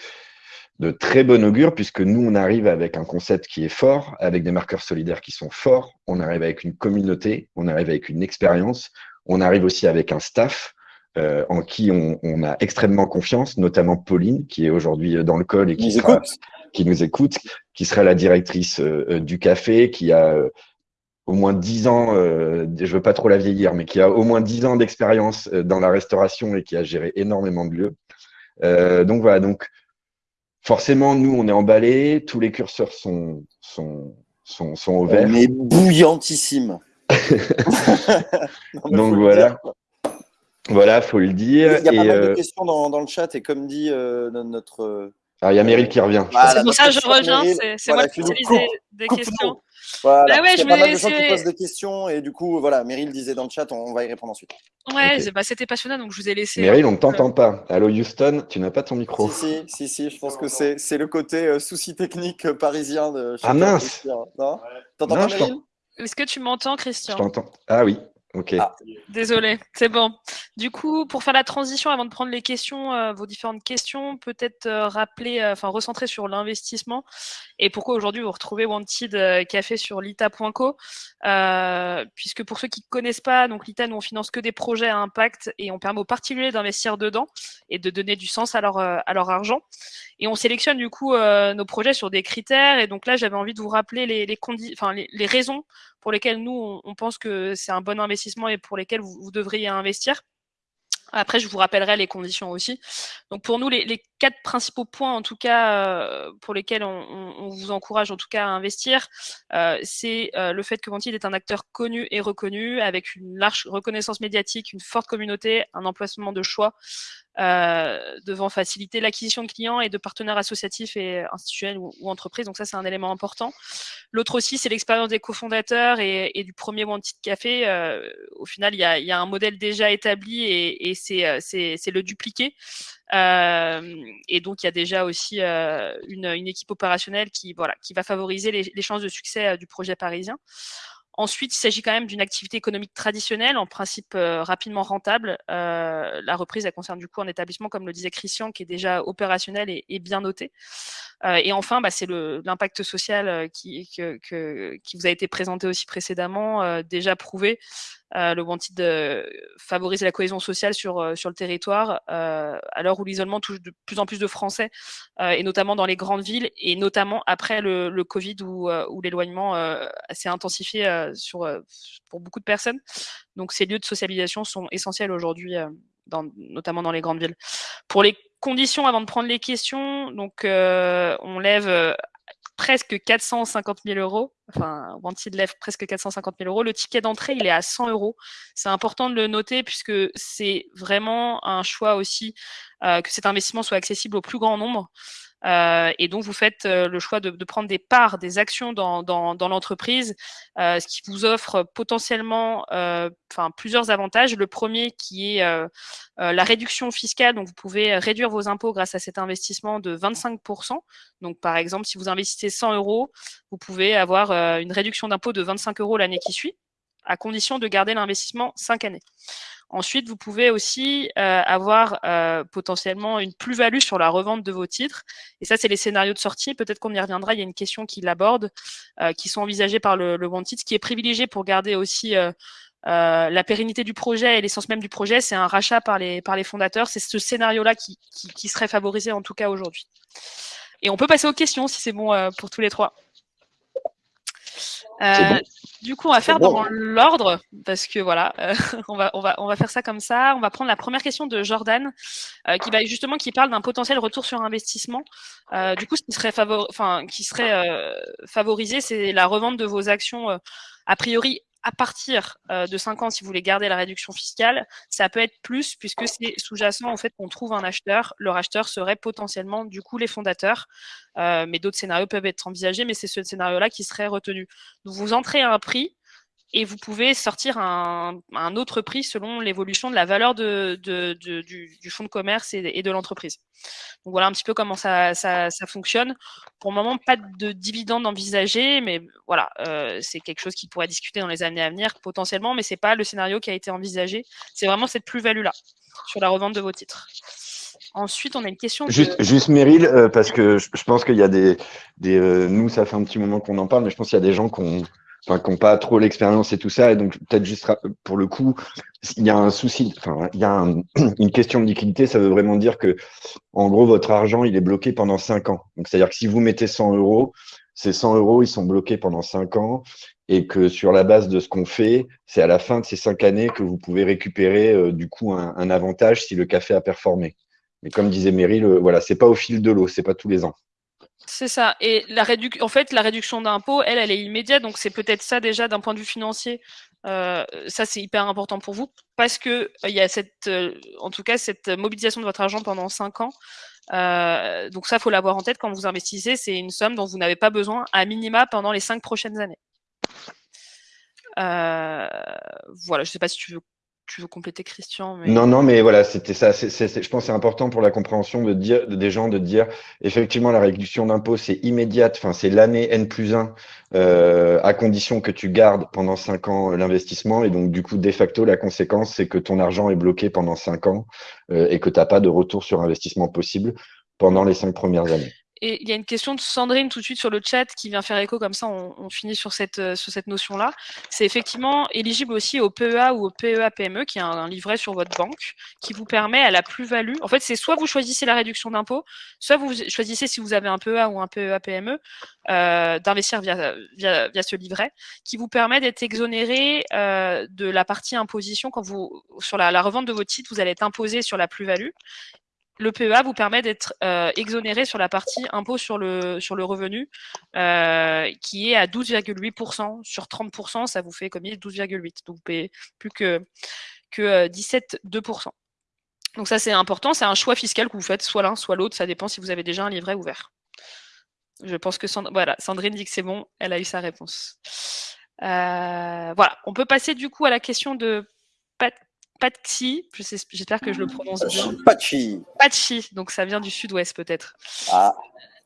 de très bon augure puisque nous, on arrive avec un concept qui est fort, avec des marqueurs solidaires qui sont forts. On arrive avec une communauté, on arrive avec une expérience, on arrive aussi avec un staff en qui on, a extrêmement confiance, notamment Pauline, qui est aujourd'hui dans le col et qui, qui nous écoute, qui sera la directrice du café, qui a au moins dix ans, je je veux pas trop la vieillir, mais qui a au moins dix ans d'expérience dans la restauration et qui a géré énormément de lieux. donc voilà, donc forcément, nous, on est emballés, tous les curseurs sont, sont, sont, sont au vert. On est bouillantissime. Donc voilà. Voilà, faut le dire. Il y a pas mal de euh, questions dans, dans, le chat et comme dit euh, notre. Ah, il y a Meryl qui revient. c'est pour ça que je reviens, c'est moi qui utilise des questions. Voilà. Bah ouais, je pas mal de gens qui posent des questions et du coup, voilà, Meryl disait dans le chat, on, va y répondre ensuite. Ouais, bah, c'était passionnant, donc je vous ai laissé. Meryl, on ne t'entend pas. Allô Houston, tu n'as pas ton micro. Si, si, si, je pense que c'est le côté euh, souci technique euh, parisien de. Ah mince Non? T'entends pas Meryl? Est-ce que tu m'entends, Christian? Je t'entends. Ah oui. Ok. Ah. Désolé, c'est bon. Du coup, pour faire la transition, avant de prendre les questions, euh, vos différentes questions, peut-être euh, rappeler, euh, enfin recentrer sur l'investissement et pourquoi aujourd'hui vous retrouvez Wanted Café sur lita.co, puisque pour ceux qui ne connaissent pas, donc l'ITA, nous on finance que des projets à impact et on permet aux particuliers d'investir dedans et de donner du sens à leur, à leur argent. Et on sélectionne du coup nos projets sur des critères. Et donc là, j'avais envie de vous rappeler les, les, enfin, les, les raisons pour lesquels nous, on, pense que c'est un bon investissement et pour lesquels vous, devriez investir. Après, je vous rappellerai les conditions aussi. Donc pour nous, les, quatre principaux points, en tout cas, euh, pour lesquels on, vous encourage en tout cas à investir, euh, c'est euh, le fait que Ventile est un acteur connu et reconnu, avec une large reconnaissance médiatique, une forte communauté, un emplacement de choix, devant faciliter l'acquisition de clients et de partenaires associatifs et institutionnels ou, entreprises. Donc ça, c'est un élément important. L'autre aussi, c'est l'expérience des cofondateurs et, du premier Wanted Café. Au final, il y, a, un modèle déjà établi et, c'est le dupliquer. Et donc, il y a déjà aussi euh, une, équipe opérationnelle qui, voilà, qui va favoriser les, chances de succès du projet parisien. Ensuite, il s'agit quand même d'une activité économique traditionnelle, en principe euh, rapidement rentable. Euh, la reprise, elle concerne du coup un établissement, comme le disait Christian, qui est déjà opérationnel et, bien noté. Euh, et enfin, bah, c'est l'impact social euh, qui, vous a été présenté aussi précédemment, euh, déjà prouvé. Le Wanted de favoriser la cohésion sociale sur, sur le territoire, à l'heure où l'isolement touche de plus en plus de Français, et notamment dans les grandes villes, et notamment après le, le Covid où, où l'éloignement s'est intensifié sur, pour beaucoup de personnes. Donc ces lieux de socialisation sont essentiels aujourd'hui notamment dans les grandes villes. Pour les conditions, avant de prendre les questions, donc euh, on lève euh, presque 450 000 euros. Enfin, Wanted lève presque 450 000 euros. Le ticket d'entrée, il est à 100 euros. C'est important de le noter puisque c'est vraiment un choix aussi euh, que cet investissement soit accessible au plus grand nombre. Euh, et donc, vous faites euh, le choix de, prendre des parts, des actions dans, l'entreprise, euh, ce qui vous offre potentiellement plusieurs avantages. Le premier qui est la réduction fiscale. Donc, vous pouvez réduire vos impôts grâce à cet investissement de 25%. Donc, par exemple, si vous investissez 100 euros, vous pouvez avoir une réduction d'impôt de 25 euros l'année qui suit, à condition de garder l'investissement 5 années. Ensuite, vous pouvez aussi euh, avoir euh, potentiellement une plus-value sur la revente de vos titres. Et ça, c'est les scénarios de sortie. Peut-être qu'on y reviendra. Il y a une question qui l'aborde, euh, qui sont envisagés par le, le Wanted, qui est privilégié pour garder aussi euh, euh, la pérennité du projet et l'essence même du projet. C'est un rachat par les, par les fondateurs. C'est ce scénario-là qui, qui, qui, serait favorisé en tout cas aujourd'hui. Et on peut passer aux questions si c'est bon pour tous les trois. Euh, du coup, on va faire dans l'ordre parce que voilà, euh, on va on va on va faire ça comme ça. On va prendre la première question de Jordan euh, qui va justement qui parle d'un potentiel retour sur investissement. Du coup, ce qui serait enfin qui serait favorisé, c'est la revente de vos actions a priori à partir euh, de 5 ans, si vous voulez garder la réduction fiscale, ça peut être plus puisque c'est sous-jacent au fait qu'on trouve un acheteur. Le racheteur serait potentiellement du coup les fondateurs, euh, mais d'autres scénarios peuvent être envisagés, mais c'est ce scénario-là qui serait retenu. Vous entrez à un prix, et vous pouvez sortir un, autre prix selon l'évolution de la valeur du, fonds de commerce et, de l'entreprise. Donc voilà un petit peu comment ça, fonctionne. Pour le moment, pas de dividendes envisagés, mais voilà, euh, c'est quelque chose qui pourrait discuter dans les années à venir potentiellement, mais c'est pas le scénario qui a été envisagé. C'est vraiment cette plus-value-là sur la revente de vos titres. Ensuite, on a une question. Juste, juste Meryl, euh, parce que je, pense qu'il y a des, des euh, nous, ça fait un petit moment qu'on en parle, mais je pense qu'il y a des gens qui ont enfin, qui n'ont pas trop l'expérience et tout ça. Et donc, peut-être juste pour le coup, il y a un souci, enfin, il y a une question de liquidité. Ça veut vraiment dire que, en gros, votre argent, il est bloqué pendant cinq ans. Donc, c'est-à-dire que si vous mettez 100 euros, ces 100 euros, ils sont bloqués pendant cinq ans et que sur la base de ce qu'on fait, c'est à la fin de ces cinq années que vous pouvez récupérer euh, du coup un, avantage si le café a performé. Mais comme disait Meryl, voilà, c'est pas au fil de l'eau, c'est pas tous les ans. C'est ça. Et la en fait, la réduction d'impôt, elle, elle est immédiate. Donc, c'est peut-être ça déjà d'un point de vue financier. Euh, ça, c'est hyper important pour vous parce que euh, il y a cette, euh, en tout cas, cette mobilisation de votre argent pendant 5 ans. donc, ça, faut l'avoir en tête quand vous investissez. C'est une somme dont vous n'avez pas besoin à minima pendant les 5 prochaines années. voilà, je sais pas si tu veux tu veux compléter Christian Non, non, mais voilà, c'était ça. je pense que c'est important pour la compréhension de des gens de dire effectivement la réduction d'impôt c'est immédiate, enfin c'est l'année N plus 1 euh, à condition que tu gardes pendant 5 ans l'investissement et donc du coup de facto la conséquence c'est que ton argent est bloqué pendant 5 ans euh, et que tu n'as pas de retour sur investissement possible pendant les 5 premières années. Et il y a une question de Sandrine tout de suite sur le chat qui vient faire écho, comme ça on, finit sur cette, euh, sur cette notion-là. C'est effectivement éligible aussi au PEA ou au PEA-PME, e, qui est un, livret sur votre banque, qui vous permet à la plus-value. En fait, c'est soit vous choisissez la réduction d'impôt, soit vous choisissez si vous avez un PEA ou un PEA-PME, euh, d'investir via, via, via, ce livret, qui vous permet d'être exonéré euh, de la partie imposition quand vous, sur la, la revente de vos titres, vous allez être imposé sur la plus-value le PEA vous permet d'être euh, exonéré sur la partie impôt sur le, sur le revenu, euh, qui est à 12,8%. Sur 30%, ça vous fait comme 12,8%. Donc vous payez plus que, que 17,2%. Euh, Donc ça, c'est important. C'est un choix fiscal que vous faites, soit l'un, soit l'autre. Ça dépend si vous avez déjà un livret ouvert. Je pense que voilà, Sandrine dit que c'est bon. Elle a eu sa réponse. voilà. On peut passer du coup à la question de Pat Patchi, j'espère que je le prononce bien. Patchi. Patchi, donc ça vient du sud-ouest peut-être. Ah,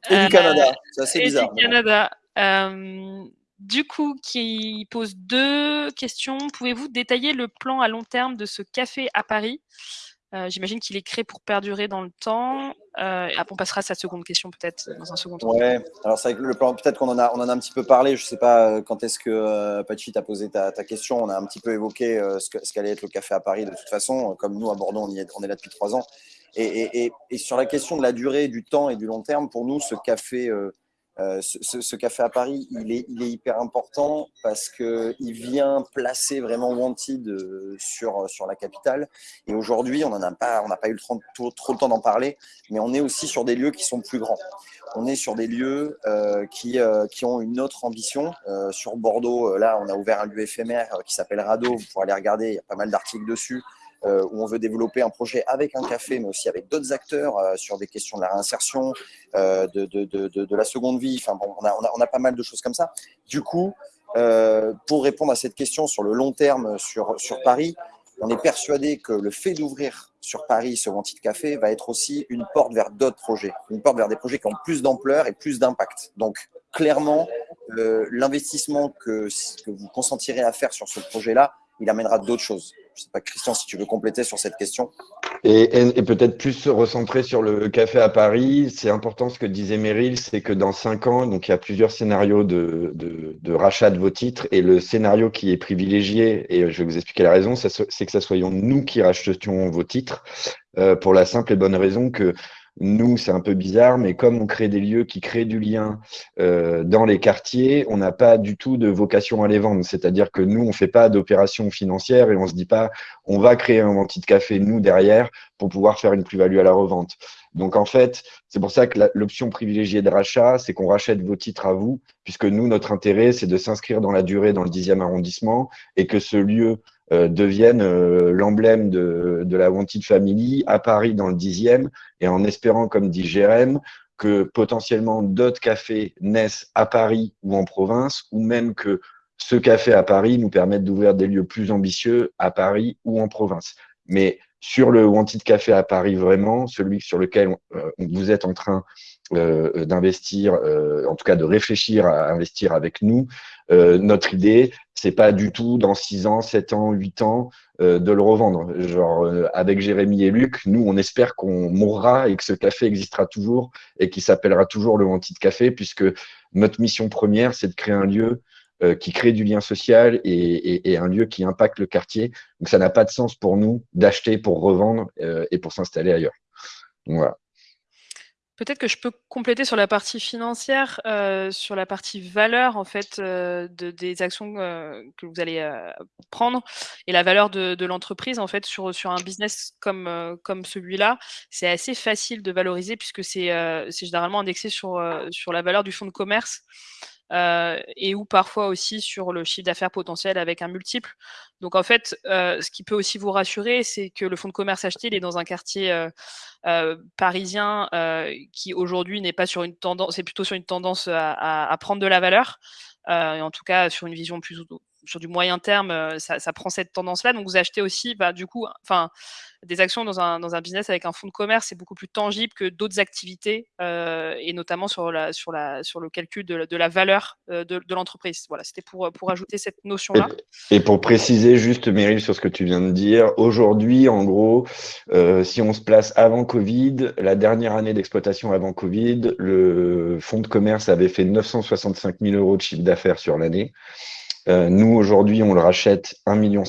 et du euh, Canada, c'est assez bizarre. Du Canada. Euh, du coup, qui pose deux questions. Pouvez-vous détailler le plan à long terme de ce café à Paris? Euh, j'imagine qu'il est créé pour perdurer dans le temps. Euh, on passera à sa seconde question peut-être dans un second temps. Ouais, alors c'est le plan, peut-être qu'on en a, on en a un petit peu parlé. Je ne sais pas euh, quand est-ce que euh, Pachi t'a posé ta, question. On a un petit peu évoqué ce, qu'allait être le café à Paris de toute façon. Comme nous à Bordeaux, on, est, là depuis trois ans. Et, sur la question de la durée, du temps et du long terme, pour nous, ce café euh, ce, café à Paris, il est, hyper important parce qu'il vient placer vraiment Wanted euh, sur, sur la capitale. Et aujourd'hui, on n'a pas, pas eu le trop, trop, le temps d'en parler, mais on est aussi sur des lieux qui sont plus grands. On est sur des lieux euh, qui, qui ont une autre ambition. sur Bordeaux, là, on a ouvert un lieu éphémère qui s'appelle Rado. Vous pourrez aller regarder, il y a pas mal d'articles dessus. Euh, où on veut développer un projet avec un café, mais aussi avec d'autres acteurs euh, sur des questions de la réinsertion, euh, de, de, de, la seconde vie. Enfin, bon, on, a, on, a, on, a, pas mal de choses comme ça. Du coup, pour répondre à cette question sur le long terme sur, sur Paris, on est persuadé que le fait d'ouvrir sur Paris ce Wanted Café va être aussi une porte vers d'autres projets, une porte vers des projets qui ont plus d'ampleur et plus d'impact. Donc, clairement, l'investissement que, que vous consentirez à faire sur ce projet-là, il amènera d'autres choses. Je ne sais pas, Christian, si tu veux compléter sur cette question. Et, peut-être plus se recentrer sur le café à Paris. C'est important ce que disait Meryl, c'est que dans cinq ans, donc il y a plusieurs scénarios de, rachat de vos titres. Et le scénario qui est privilégié, et je vais vous expliquer la raison, c'est que ce soyons nous qui rachetions vos titres, euh, pour la simple et bonne raison que nous, c'est un peu bizarre, mais comme on crée des lieux qui créent du lien euh, dans les quartiers, on n'a pas du tout de vocation à les vendre. C'est-à-dire que nous, on ne fait pas d'opération financière et on ne se dit pas, on va créer un de café, nous, derrière, pour pouvoir faire une plus-value à la revente. Donc, en fait, c'est pour ça que l'option privilégiée de rachat, c'est qu'on rachète vos titres à vous, puisque nous, notre intérêt, c'est de s'inscrire dans la durée dans le 10e arrondissement et que ce lieu euh, deviennent euh, l'emblème de, de, la Wanted Family à Paris dans le dixième, et en espérant, comme dit Jérém, que potentiellement d'autres cafés naissent à Paris ou en province, ou même que ce café à Paris nous permette d'ouvrir des lieux plus ambitieux à Paris ou en province. Mais sur le Wanted Café à Paris, vraiment, celui sur lequel euh, vous êtes en train euh, d'investir, euh, en tout cas de réfléchir à investir avec nous. Euh, notre idée, c'est pas du tout dans 6 ans, 7 ans, 8 ans de le revendre. Genre avec Jérémy et Luc, nous on espère qu'on mourra et que ce café existera toujours et qu'il s'appellera toujours le Wanted Café puisque notre mission première, c'est de créer un lieu qui crée du lien social et, un lieu qui impacte le quartier. Donc ça n'a pas de sens pour nous d'acheter pour revendre et pour s'installer ailleurs. Voilà. Peut-être que je peux compléter sur la partie financière, euh, sur la partie valeur en fait euh, de, des actions euh, que vous allez prendre et la valeur de, l'entreprise en fait sur sur un business comme comme celui-là, c'est assez facile de valoriser puisque c'est c'est généralement indexé sur sur la valeur du fonds de commerce. Euh, et ou parfois aussi sur le chiffre d'affaires potentiel avec un multiple. Donc en fait, euh, ce qui peut aussi vous rassurer, c'est que le fonds de commerce acheté, il est dans un quartier euh, parisien qui aujourd'hui n'est pas sur une tendance, c'est plutôt sur une tendance à, prendre de la valeur, et en tout cas sur une vision plus sur du moyen terme, euh, ça, prend cette tendance-là. Donc vous achetez aussi, bah, du coup, enfin, des actions dans un, dans un business avec un fonds de commerce, c'est beaucoup plus tangible que d'autres activités, euh, et notamment sur, la, sur, la, sur le calcul de, de la valeur euh, de, de l'entreprise. Voilà, c'était pour, pour ajouter cette notion-là. Et, pour préciser juste, Meryl, sur ce que tu viens de dire, aujourd'hui, en gros, si on se place avant Covid, la dernière année d'exploitation avant Covid, le fonds de commerce avait fait 965 000 euros de chiffre d'affaires sur l'année. Euh, nous, aujourd'hui, on le rachète 1,50 million.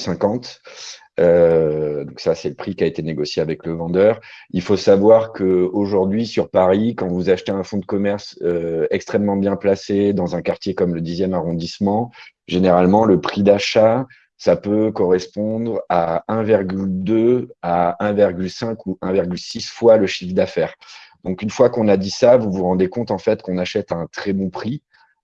Euh, donc ça, c'est le prix qui a été négocié avec le vendeur. Il faut savoir qu'aujourd'hui, sur Paris, quand vous achetez un fonds de commerce euh, extrêmement bien placé dans un quartier comme le 10e arrondissement, généralement, le prix d'achat, ça peut correspondre à 1,2 à 1,5 ou 1,6 fois le chiffre d'affaires. Donc, une fois qu'on a dit ça, vous vous rendez compte en fait qu'on achète à un très bon prix.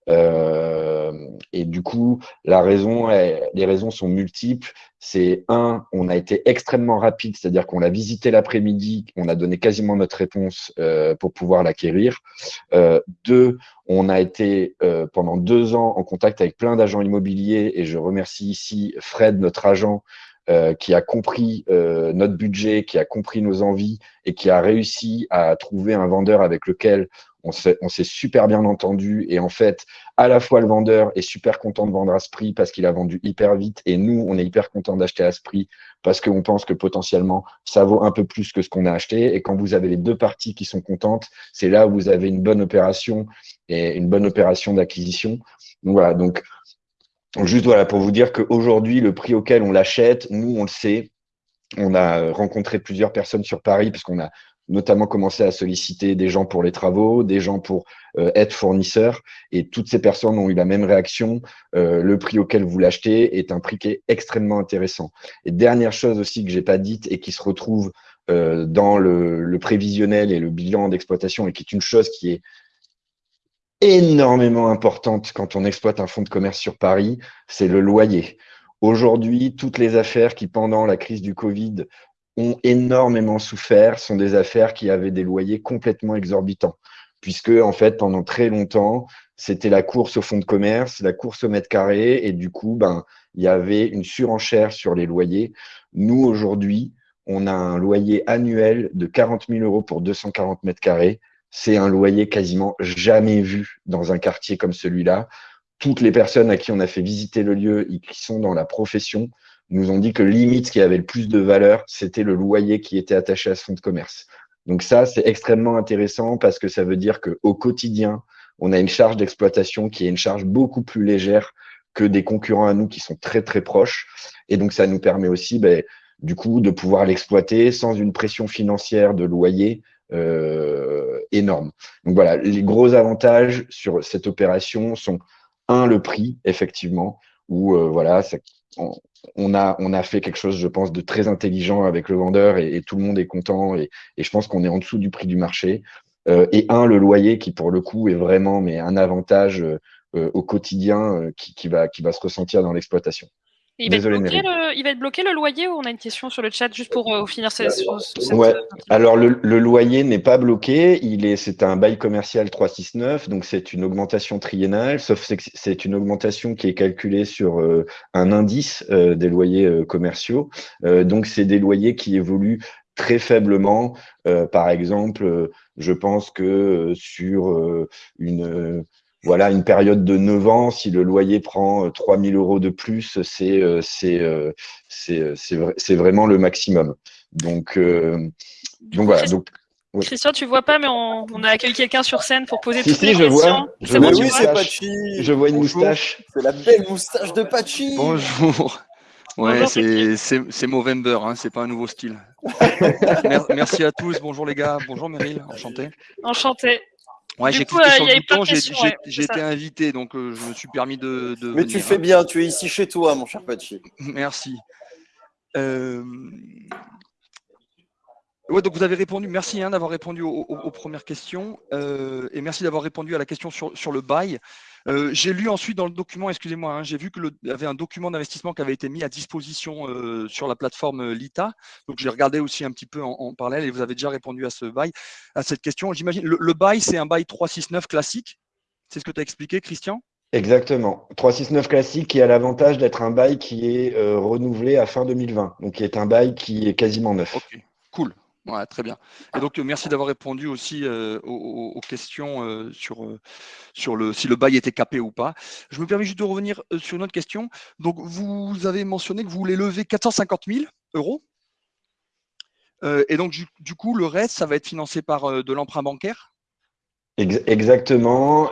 Euh, et du coup, la raison, les raisons sont multiples. C'est un, on a été extrêmement rapide, c'est-à-dire qu'on l'a visité l'après-midi, on a donné quasiment notre réponse euh, pour pouvoir l'acquérir. Euh, deux, on a été pendant deux ans en contact avec plein d'agents immobiliers et je remercie ici Fred, notre agent, euh, qui a compris euh, notre budget, qui a compris nos envies et qui a réussi à trouver un vendeur avec lequel on s'est super bien entendu. Et en fait, à la fois le vendeur est super content de vendre à ce prix parce qu'il a vendu hyper vite et nous, on est hyper content d'acheter à ce prix parce qu'on pense que potentiellement, ça vaut un peu plus que ce qu'on a acheté. Et quand vous avez les deux parties qui sont contentes, c'est là où vous avez une bonne opération et une bonne opération d'acquisition. Voilà, donc Juste voilà, pour vous dire qu'aujourd'hui, le prix auquel on l'achète, nous, on le sait. On a rencontré plusieurs personnes sur Paris, puisqu'on a notamment commencé à solliciter des gens pour les travaux, des gens pour euh, être fournisseurs, et toutes ces personnes ont eu la même réaction. Euh, le prix auquel vous l'achetez est un prix qui est extrêmement intéressant. Et dernière chose aussi que j'ai pas dite et qui se retrouve euh, dans le, prévisionnel et le bilan d'exploitation et qui est une chose qui est énormément importante quand on exploite un fonds de commerce sur Paris, c'est le loyer. Aujourd'hui, toutes les affaires qui, pendant la crise du Covid, ont énormément souffert sont des affaires qui avaient des loyers complètement exorbitants. Puisque, en fait, pendant très longtemps, c'était la course au fonds de commerce, la course au mètre carré, et du coup, ben, il y avait une surenchère sur les loyers. Nous, aujourd'hui, on a un loyer annuel de 40 000 euros pour 240 mètres carrés c'est un loyer quasiment jamais vu dans un quartier comme celui-là. Toutes les personnes à qui on a fait visiter le lieu et qui sont dans la profession nous ont dit que limite, ce qui avait le plus de valeur, c'était le loyer qui était attaché à ce fonds de commerce. Donc ça, c'est extrêmement intéressant parce que ça veut dire qu'au quotidien, on a une charge d'exploitation qui est une charge beaucoup plus légère que des concurrents à nous qui sont très, très proches. Et donc, ça nous permet aussi, ben, du coup, de pouvoir l'exploiter sans une pression financière de loyer, énorme. Donc voilà, les gros avantages sur cette opération sont un le prix effectivement, où euh, voilà, on, a on a fait quelque chose, je pense, de très intelligent avec le vendeur et, tout le monde est content et, je pense qu'on est en dessous du prix du marché. Euh, et un le loyer qui pour le coup est vraiment mais un avantage au quotidien qui, va qui va se ressentir dans l'exploitation. Il va, être bloqué le loyer ou on a une question sur le chat juste pour euh, finir cette, Ouais. Alors le, loyer n'est pas bloqué, il est c'est un bail commercial 369, donc c'est une augmentation triennale, sauf que c'est une augmentation qui est calculée sur euh, un indice euh, des loyers commerciaux. donc c'est des loyers qui évoluent très faiblement. par exemple, je pense que sur une voilà, une période de 9 ans, si le loyer prend 3000 euh, euros de plus, c'est euh, euh, c'est vraiment le maximum. Donc, donc voilà. Donc, Christian, tu vois pas, mais on, a accueilli quelqu'un sur scène pour poser si, toutes si, les je questions. Vois. Je vois, oui, c'est Pachi. Je vois une moustache. C'est la belle moustache de Pachi. Bonjour. Ouais, c'est Movember, hein, c'est pas un nouveau style. Merci à tous, bonjour les gars, bonjour Meryl, enchanté. Enchanté. Ouais, j'ai cliqué sur le bouton, j'ai été invité, donc euh, je me suis permis de. de Mais tu fais hein. bien, tu es ici chez toi, mon cher Pachi. Merci. Euh... Ouais, donc vous avez répondu, merci hein, d'avoir répondu aux, aux, premières questions euh, et merci d'avoir répondu à la question sur, sur le bail. Euh, j'ai lu ensuite dans le document, excusez-moi, hein, j'ai vu qu'il y avait un document d'investissement qui avait été mis à disposition euh, sur la plateforme euh, Lita. Donc j'ai regardé aussi un petit peu en, en, parallèle et vous avez déjà répondu à ce bail, à cette question. J'imagine le, le bail, c'est un bail 369 classique? C'est ce que tu as expliqué, Christian? Exactement. 369 classique qui a l'avantage d'être un bail qui est euh, renouvelé à fin 2020, donc qui est un bail qui est quasiment neuf. Très bien. Et donc, merci d'avoir répondu aussi euh, aux, questions euh, sur, euh, sur le, si le bail était capé ou pas. Je me permets juste de revenir sur une autre question. Donc, vous avez mentionné que vous voulez lever 450 000 euros. et donc, du, coup, le reste, ça va être financé par de l'emprunt bancaire? Exactement.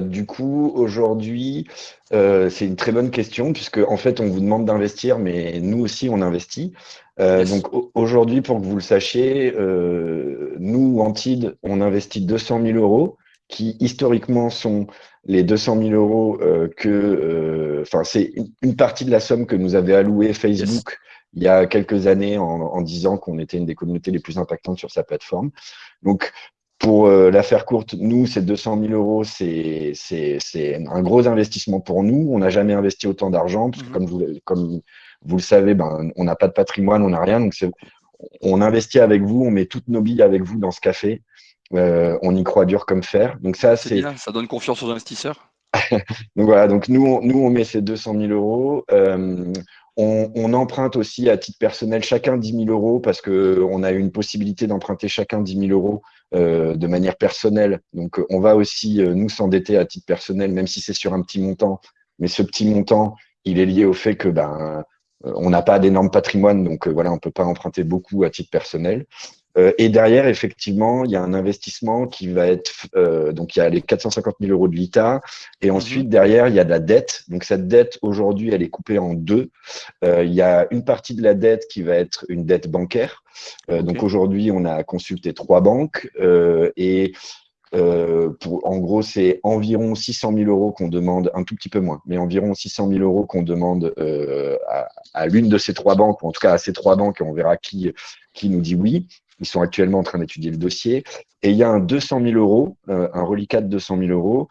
Du coup, aujourd'hui, c'est une très bonne question puisque en fait, on vous demande d'investir, mais nous aussi, on investit. Euh, yes. Donc aujourd'hui, pour que vous le sachiez, euh, nous, Antide, on investit 200 000 euros qui historiquement sont les 200 000 euros euh, que, enfin, c'est une partie de la somme que nous avait alloué Facebook. Yes. Il y a quelques années en, en disant qu'on était une des communautés les plus impactantes sur sa plateforme. Donc, pour la faire courte, nous, ces 200 000 euros, c'est un gros investissement pour nous. On n'a jamais investi autant d'argent, parce que comme vous, comme vous le savez, ben, on n'a pas de patrimoine, on n'a rien. Donc, on investit avec vous, on met toutes nos billes avec vous dans ce café. Euh, on y croit dur comme fer. Donc ça, c'est ça donne confiance aux investisseurs. donc voilà, donc nous, on, nous, on met ces 200 000 euros. Euh, on, on, emprunte aussi à titre personnel chacun 10 000 euros parce qu'on a eu une possibilité d'emprunter chacun 10 000 euros euh, de manière personnelle. Donc, on va aussi nous s'endetter à titre personnel, même si c'est sur un petit montant. Mais ce petit montant, il est lié au fait que ben, on n'a pas d'énorme patrimoine, donc voilà, on peut pas emprunter beaucoup à titre personnel. Euh, et derrière, effectivement, il y a un investissement qui va être, euh, donc il y a les 450 000 euros de l'ITA, et ensuite derrière, il y a de la dette. Donc cette dette, aujourd'hui, elle est coupée en deux. Euh, il y a une partie de la dette qui va être une dette bancaire. Okay. Donc aujourd'hui, on a consulté trois banques et euh, pour, en gros, c'est environ 600 000 euros qu'on demande, un tout petit peu moins, mais environ 600 000 euros qu'on demande euh, à, à l'une de ces trois banques, ou en tout cas à ces trois banques, et on verra qui, qui nous dit oui. Ils sont actuellement en train d'étudier le dossier. Et il y a un 200 000 euros, euh, un reliquat de 200 000 euros,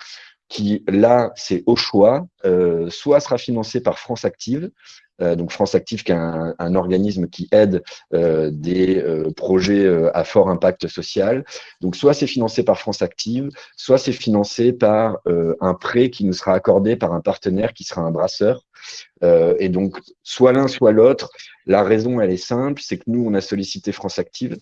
qui là, c'est au choix, euh, soit sera financé par France Active, euh, donc France Active qui est un, un organisme qui aide euh, des euh, projets à fort impact social. Donc soit c'est financé par France Active, soit c'est financé par un prêt qui nous sera accordé par un partenaire qui sera un brasseur. et donc soit l'un, soit l'autre. La raison, elle est simple, c'est que nous, on a sollicité France Active.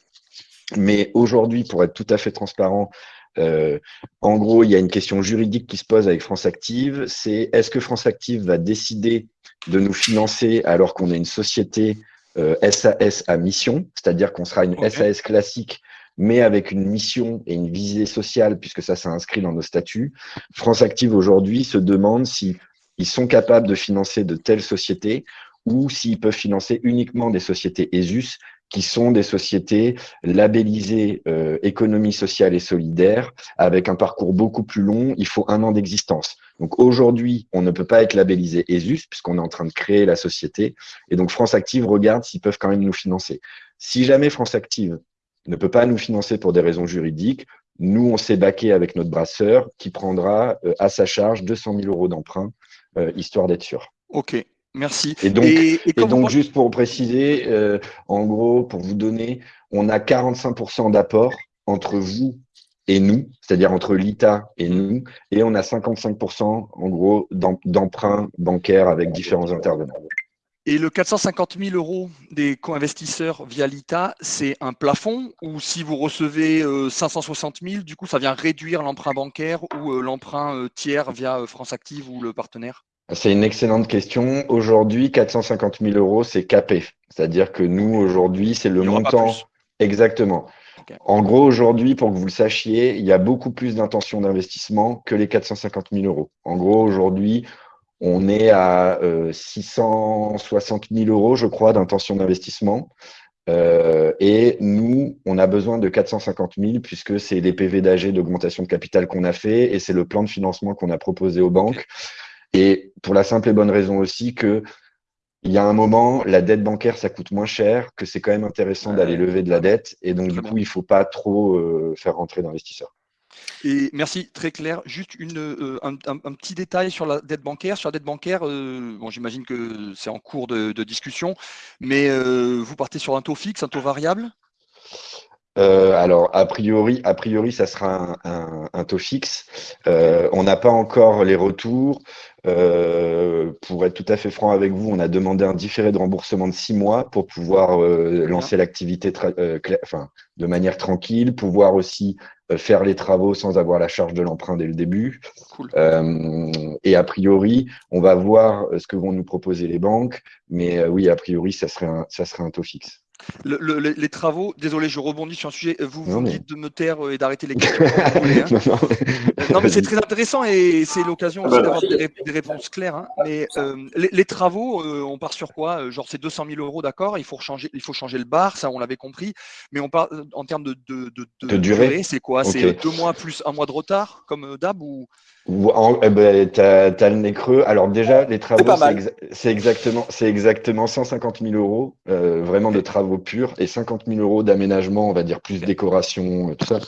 Mais aujourd'hui, pour être tout à fait transparent, euh, en gros, il y a une question juridique qui se pose avec France Active, c'est est-ce que France Active va décider de nous financer alors qu'on est une société euh, SAS à mission, c'est-à-dire qu'on sera une okay. SAS classique, mais avec une mission et une visée sociale, puisque ça, c'est inscrit dans nos statuts. France Active aujourd'hui se demande si ils sont capables de financer de telles sociétés ou s'ils peuvent financer uniquement des sociétés ESUS qui sont des sociétés labellisées euh, économie sociale et solidaire, avec un parcours beaucoup plus long. Il faut un an d'existence. Donc aujourd'hui, on ne peut pas être labellisé ESUS puisqu'on est en train de créer la société. Et donc France Active regarde s'ils peuvent quand même nous financer. Si jamais France Active ne peut pas nous financer pour des raisons juridiques, nous, on s'est baqué avec notre brasseur qui prendra euh, à sa charge 200 000 euros d'emprunt, euh, histoire d'être sûr. OK. Merci. Et donc, et, et, et donc juste pour préciser, euh, en gros, pour vous donner, on a 45% d'apport entre vous et nous, c'est-à-dire entre l'ITA et nous, et on a 55% en gros d'emprunt bancaire avec différents intervenants. Et le 450 000 euros des co-investisseurs via l'ITA, c'est un plafond ou si vous recevez euh, 560 000, du coup, ça vient réduire l'emprunt bancaire ou euh, l'emprunt euh, tiers via France Active ou le partenaire? C'est une excellente question. Aujourd'hui, 450 000 euros, c'est capé. C'est-à-dire que nous, aujourd'hui, c'est le montant. Exactement. En gros, aujourd'hui, pour que vous le sachiez, il y a beaucoup plus d'intentions d'investissement que les 450 000 euros. En gros, aujourd'hui, on est à 660 000 euros, je crois, d'intentions d'investissement. Euh, et nous, on a besoin de 450 000 puisque c'est les PV d'AG d'augmentation de capital qu'on a fait et c'est le plan de financement qu'on a proposé aux banques. Et pour la simple et bonne raison aussi que il y a un moment, la dette bancaire, ça coûte moins cher, que c'est quand même intéressant d'aller lever de la dette. Et donc, du coup, il ne faut pas trop euh, faire rentrer d'investisseurs. Et merci, très clair. Juste une, euh, un, petit détail sur la dette bancaire. Sur la dette bancaire, euh, bon, j'imagine que c'est en cours de, discussion, mais vous partez sur un taux fixe, un taux variable? Alors, a priori, a priori, ça sera un, taux fixe. on n'a pas encore les retours. pour être tout à fait franc avec vous, on a demandé un différé de remboursement de six mois pour pouvoir lancer l'activité enfin, de manière tranquille, pouvoir aussi euh, faire les travaux sans avoir la charge de l'emprunt dès le début. Euh, et a priori, on va voir euh, ce que vont nous proposer les banques, mais oui, a priori, ça serait un, ça serait un taux fixe les travaux, désolé, je rebondis sur un sujet. Vous vous dites de me taire euh, et d'arrêter les questions. Hein. non, mais c'est très intéressant et c'est l'occasion aussi d'avoir des, réponses claires. Hein. Mais euh, les, travaux, euh, on part sur quoi? Genre, c'est 200 000 euros, d'accord? Il, faut changer, il faut changer le bar, ça, on l'avait compris. Mais on parle en termes de, de, durée, c'est quoi? C'est deux mois plus un mois de retard, comme d'hab ou? Eh ben, tu as, le nez creux. Alors déjà, les travaux, c'est exactement, exactement 150 000 euros, euh, vraiment de travaux purs, et 50 000 euros d'aménagement, on va dire plus décoration, euh, tout ça.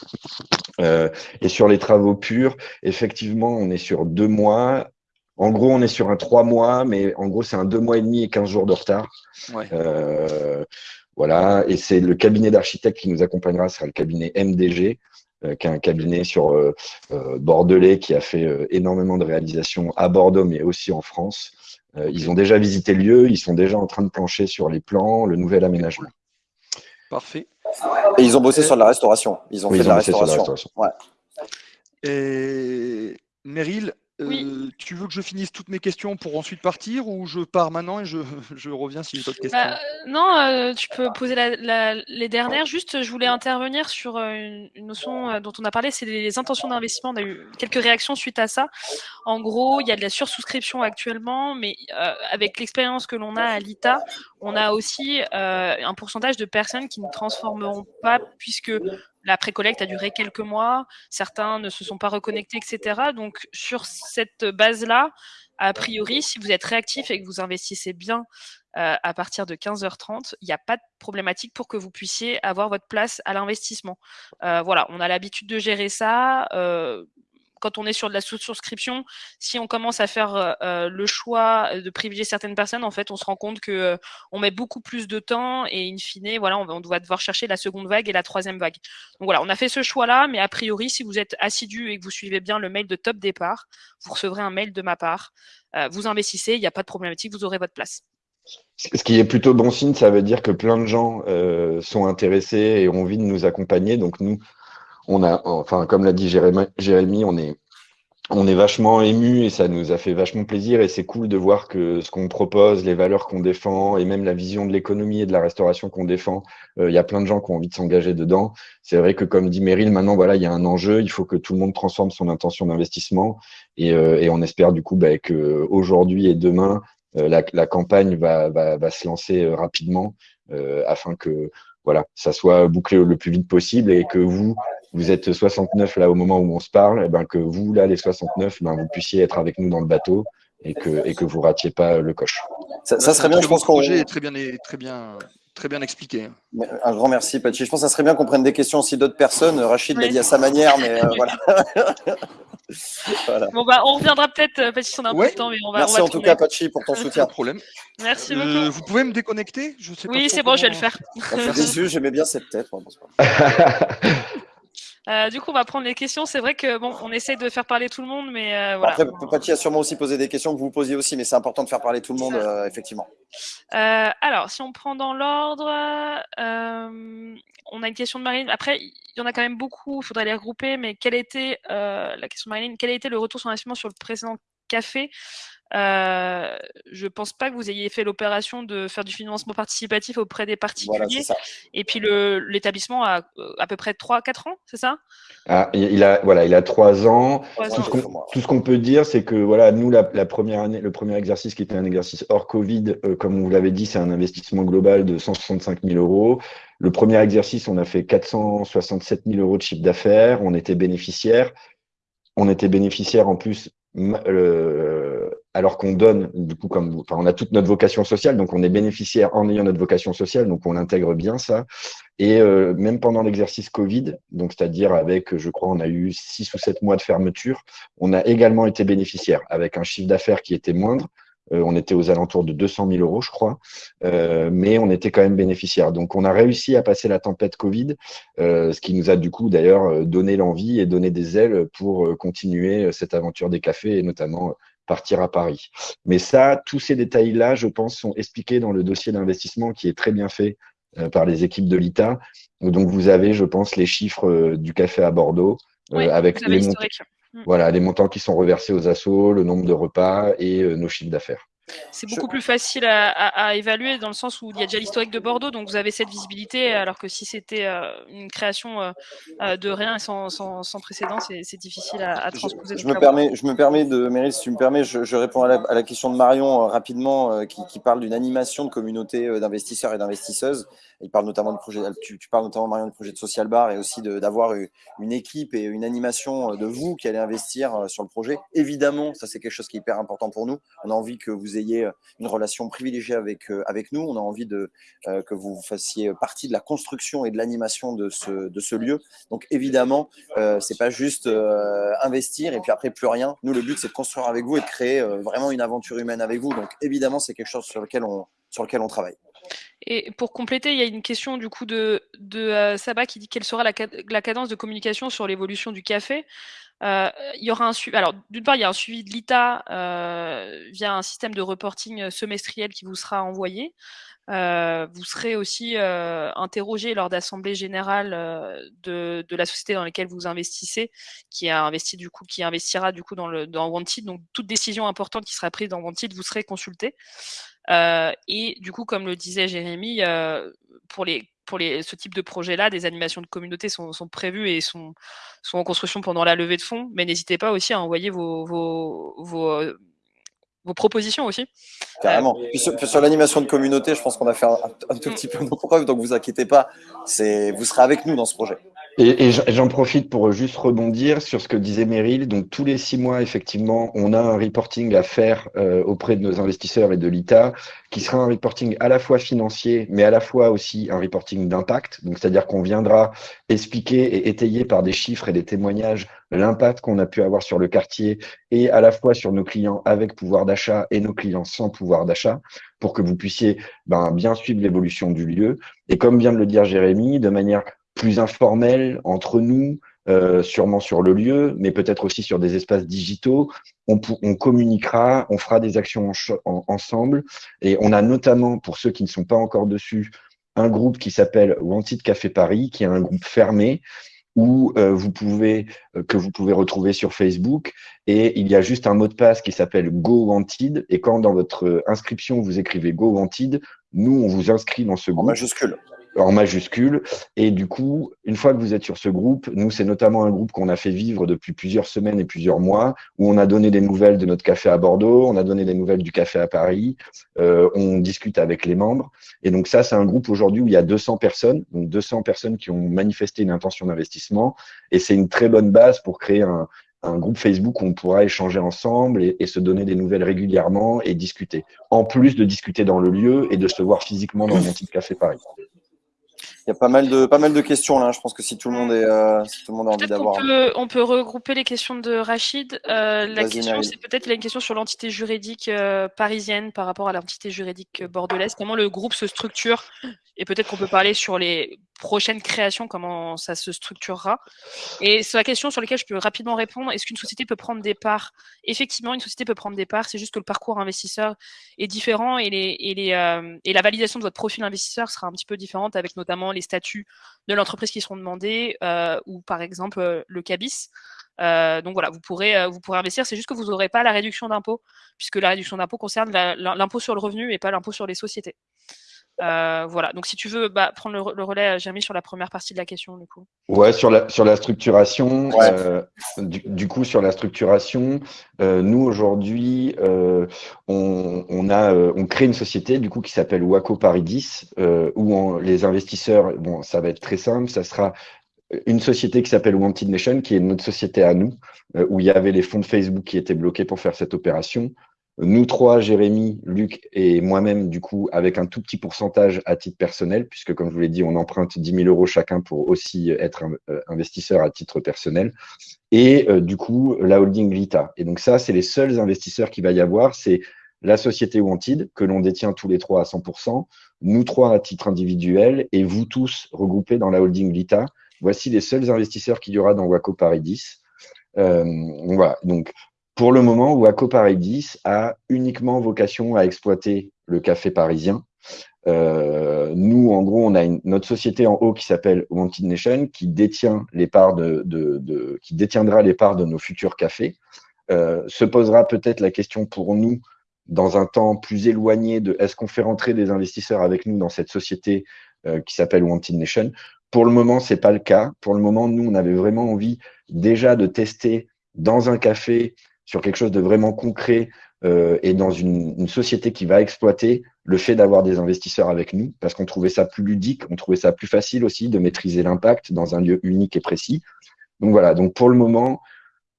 Euh, et sur les travaux purs, effectivement, on est sur deux mois. En gros, on est sur un trois mois, mais en gros, c'est un deux mois et demi et 15 jours de retard. voilà, et c'est le cabinet d'architecte qui nous accompagnera, ce sera le cabinet MDG. Euh, qui est un cabinet sur euh, euh, Bordelais qui a fait énormément de réalisations à Bordeaux, mais aussi en France. Ils ont déjà visité le lieu, ils sont déjà en train de plancher sur les plans, le nouvel aménagement. Parfait. Et ils ont bossé sur la restauration. Ils ont fait de la restauration. Ouais. Et Meryl, euh, tu veux que je finisse toutes mes questions pour ensuite partir ou je pars maintenant et je, je reviens si j'ai d'autres questions bah, Non, euh, tu peux poser les dernières. Juste, je voulais intervenir sur euh, une, notion dont on a parlé, c'est les intentions d'investissement. On a eu quelques réactions suite à ça. En gros, il y a de la sursouscription actuellement, mais avec l'expérience que l'on a à l'ITA, on a aussi un pourcentage de personnes qui ne transformeront pas puisque la précollecte a duré quelques mois, certains ne se sont pas reconnectés, etc. Donc, sur cette base-là, a priori, si vous êtes réactif et que vous investissez bien euh, à partir de 15h30, il n'y a pas de problématique pour que vous puissiez avoir votre place à l'investissement. Euh, voilà, on a l'habitude de gérer ça. Euh, quand on est sur de la sous-souscription, si on commence à faire euh, euh, le choix de privilégier certaines personnes, en fait, on se rend compte que euh, on met beaucoup plus de temps et in fine, voilà, on, doit devoir chercher la seconde vague et la troisième vague. Donc voilà, on a fait ce choix-là, mais a priori, si vous êtes assidu et que vous suivez bien le mail de top départ, vous recevrez un mail de ma part. vous investissez, il n'y a pas de problématique, vous aurez votre place. Ce qui est plutôt bon signe, ça veut dire que plein de gens sont intéressés et ont envie de nous accompagner. Donc nous, on a, enfin, comme l'a dit Jérémy, on est, on est vachement ému et ça nous a fait vachement plaisir et c'est cool de voir que ce qu'on propose, les valeurs qu'on défend et même la vision de l'économie et de la restauration qu'on défend, euh, il y a plein de gens qui ont envie de s'engager dedans. C'est vrai que comme dit Meryl, maintenant voilà, il y a un enjeu, il faut que tout le monde transforme son intention d'investissement et, euh, on espère du coup bah, que aujourd'hui et demain euh, la, campagne va, va, va, se lancer rapidement afin que voilà, ça soit bouclé le plus vite possible et que vous, vous êtes 69 là au moment où on se parle, et eh ben que vous, là, les 69, ben, vous puissiez être avec nous dans le bateau et que, et que vous ratiez pas le coche. Ça, serait bien, je pense qu'on. projet est très bien, très bien, très bien expliqué. Un grand merci, Pachi. Je pense que ça serait bien qu'on prenne des questions aussi d'autres personnes. Rachid l'a dit à sa manière, mais euh, voilà. Bon, bah, on reviendra peut-être, euh, Pachi, si on a un peu de temps. Mais on va, merci en tout cas, Pachi, pour ton soutien. Pas de problème. Merci euh, beaucoup. vous pouvez me déconnecter? Je sais Oui, c'est bon, je vais le faire. j'aimais bien cette tête. Euh, du coup, on va prendre les questions. C'est vrai que bon, on essaie de faire parler tout le monde, mais euh, voilà. Après, Paty a sûrement aussi posé des questions que vous posiez aussi, mais c'est important de faire parler tout le monde, euh, effectivement. alors, si on prend dans l'ordre, on a une question de Marine. Après, il y en a quand même beaucoup. Il faudrait les regrouper. Mais quelle était la question de Marine Quel a été le retour sur investissement sur le précédent café, euh, je pense pas que vous ayez fait l'opération de faire du financement participatif auprès des particuliers. Et puis l'établissement a euh, à peu près 3-4 ans, c'est ça? Ah, il, a, voilà, il a 3 ans. tout, ce qu'on peut dire, c'est que voilà, nous, la, première année, le premier exercice qui était un exercice hors Covid, euh, comme vous l'avez dit, c'est un investissement global de 165 000 euros. Le premier exercice, on a fait 467 000 euros de chiffre d'affaires. On était bénéficiaire. On était bénéficiaire en plus alors qu'on donne, du coup, comme enfin, on a toute notre vocation sociale, donc on est bénéficiaire en ayant notre vocation sociale, donc on intègre bien ça. Et euh, même pendant l'exercice Covid, donc c'est-à-dire avec, je crois, on a eu six ou sept mois de fermeture, on a également été bénéficiaire avec un chiffre d'affaires qui était moindre, euh, on était aux alentours de 200 000 euros, je crois, euh, mais on était quand même bénéficiaire. Donc, on a réussi à passer la tempête Covid, ce qui nous a du coup d'ailleurs donné l'envie et donné des ailes pour continuer cette aventure des cafés et notamment partir à Paris. Mais ça, tous ces détails-là, je pense, sont expliqués dans le dossier d'investissement qui est très bien fait par les équipes de l'ITA. Donc, vous avez, je pense, les chiffres du café à Bordeaux avec les montants. Voilà, les montants qui sont reversés aux assos, le nombre de repas et euh, nos chiffres d'affaires. C'est beaucoup plus facile à, évaluer dans le sens où il y a déjà l'historique de Bordeaux, donc vous avez cette visibilité, alors que si c'était euh, une création euh, de rien et sans, précédent, c'est difficile à, transposer. Je, me permets, je me permets de, Meryl, si tu me permets, je, réponds à la, question de Marion rapidement, qui, qui, parle d'une animation de communauté d'investisseurs et d'investisseuses. Tu, parles notamment Marion du projet de Social Bar et aussi d'avoir une équipe et une animation de vous qui allez investir euh, sur le projet. Évidemment, ça c'est quelque chose qui est hyper important pour nous. On a envie que vous ayez euh, une relation privilégiée avec, euh, avec nous. On a envie que vous fassiez partie de la construction et de l'animation de ce, de ce lieu. Donc évidemment, euh, c'est pas juste investir et puis après plus rien. Nous, le but c'est de construire avec vous et de créer vraiment une aventure humaine avec vous. Donc évidemment, c'est quelque chose sur lequel on, sur lequel on travaille. Et pour compléter, il y a une question du coup de, de euh, Saba qui dit quelle sera la, cadence de communication sur l'évolution du café. Euh, il y aura un suivi. Alors, d'une part, il y a un suivi de l'ITA euh, via un système de reporting semestriel qui vous sera envoyé. vous serez aussi interrogé lors d'assemblée générale de, de, la société dans laquelle vous investissez, qui a investi du coup, qui investira du coup dans le dans Wanted. Donc, toute décision importante qui sera prise dans Wanted, vous serez consulté. Euh, et du coup, comme le disait Jérémy, euh, pour les pour les, ce type de projet-là, des animations de communauté sont, sont, prévues et sont, sont en construction pendant la levée de fonds. Mais n'hésitez pas aussi à envoyer vos, vos, vos, vos propositions aussi. Carrément. Puis sur, l'animation de communauté, je pense qu'on a fait un, un, tout mm. petit peu nos preuves, donc vous inquiétez pas, vous serez avec nous dans ce projet. Et, j'en profite pour juste rebondir sur ce que disait Meryl. Donc tous les six mois, effectivement, on a un reporting à faire euh, auprès de nos investisseurs et de l'ITA, qui sera un reporting à la fois financier, mais à la fois aussi un reporting d'impact. Donc c'est-à-dire qu'on viendra expliquer et étayer par des chiffres et des témoignages l'impact qu'on a pu avoir sur le quartier et à la fois sur nos clients avec pouvoir d'achat et nos clients sans pouvoir d'achat pour que vous puissiez ben, bien suivre l'évolution du lieu. Et comme vient de le dire Jérémy, de manière plus informel entre nous, euh, sûrement sur le lieu, mais peut-être aussi sur des espaces digitaux. On, on communiquera, on fera des actions ensemble. Et on a notamment, pour ceux qui ne sont pas encore dessus, un groupe qui s'appelle Wanted Café Paris, qui est un groupe fermé où euh, vous pouvez euh, que vous pouvez retrouver sur Facebook et il y a juste un mot de passe qui s'appelle Go Wanted et quand dans votre inscription vous écrivez Go Wanted, nous on vous inscrit dans ce groupe. En majuscule en majuscule. Et du coup, une fois que vous êtes sur ce groupe, nous, c'est notamment un groupe qu'on a fait vivre depuis plusieurs semaines et plusieurs mois, où on a donné des nouvelles de notre café à Bordeaux, on a donné des nouvelles du café à Paris, euh, on discute avec les membres. Et donc ça, c'est un groupe aujourd'hui où il y a 200 personnes, donc 200 personnes qui ont manifesté une intention d'investissement. Et c'est une très bonne base pour créer un, un groupe Facebook où on pourra échanger ensemble et, et, se donner des nouvelles régulièrement et discuter. En plus de discuter dans le lieu et de se voir physiquement dans le petit café Paris. Il y a pas mal de, pas mal de questions là. Je pense que si tout le monde, est, euh, si tout le monde a envie d'avoir. On, peut regrouper les questions de Rachid. Euh, la question, c'est peut-être une question sur l'entité juridique euh, parisienne par rapport à l'entité juridique bordelaise. Comment le groupe se structure? Et peut-être qu'on peut parler sur les prochaine création, comment ça se structurera. Et c'est la question sur laquelle je peux rapidement répondre. Est-ce qu'une société peut prendre des parts? Effectivement, une société peut prendre des parts. C'est juste que le parcours investisseur est différent euh, et la validation de votre profil investisseur sera un petit peu différente avec notamment les statuts de l'entreprise qui seront demandés euh, ou par exemple euh, le CABIS. Donc voilà, vous pourrez, vous pourrez investir. C'est juste que vous n'aurez pas la réduction d'impôt, puisque la réduction d'impôt concerne l'impôt sur le revenu et pas l'impôt sur les sociétés. Euh, voilà, donc si tu veux bah, prendre le, relais, Jérémy, sur la première partie de la question, du coup. Ouais, sur la, sur la structuration, du, coup, sur la structuration, nous aujourd'hui, on, on, a, on crée une société du coup qui s'appelle Waco Paris 10, où les investisseurs, bon, ça va être très simple, ça sera une société qui s'appelle Wanted Nation, qui est notre société à nous, euh, où il y avait les fonds de Facebook qui étaient bloqués pour faire cette opération. Nous trois, Jérémy, Luc et moi-même, du coup, avec un tout petit pourcentage à titre personnel, puisque comme je vous l'ai dit, on emprunte 10 000 euros chacun pour aussi être euh, investisseur à titre personnel. Et euh, du coup, la holding Lita. Et donc ça, c'est les seuls investisseurs qu'il va y avoir. C'est la société Wanted, que l'on détient tous les trois à 100%, nous trois à titre individuel, et vous tous regroupés dans la holding Lita, Voici les seuls investisseurs qu'il y aura dans Waco Paris 10. Euh, voilà. Donc, pour le moment, Waco Paris 10 a uniquement vocation à exploiter le café parisien. Euh, nous, en gros, on a une, notre société en haut qui s'appelle Wanted Nation, qui détient les parts de, qui détiendra les parts de nos futurs cafés. Euh, se posera peut-être la question pour nous dans un temps plus éloigné de est-ce qu'on fait rentrer des investisseurs avec nous dans cette société qui s'appelle Wanted Nation? Pour le moment, c'est pas le cas. Pour le moment, nous, on avait vraiment envie déjà de tester dans un café sur quelque chose de vraiment concret euh, et dans une, société qui va exploiter le fait d'avoir des investisseurs avec nous, parce qu'on trouvait ça plus ludique, on trouvait ça plus facile aussi de maîtriser l'impact dans un lieu unique et précis. Donc voilà, donc pour le moment,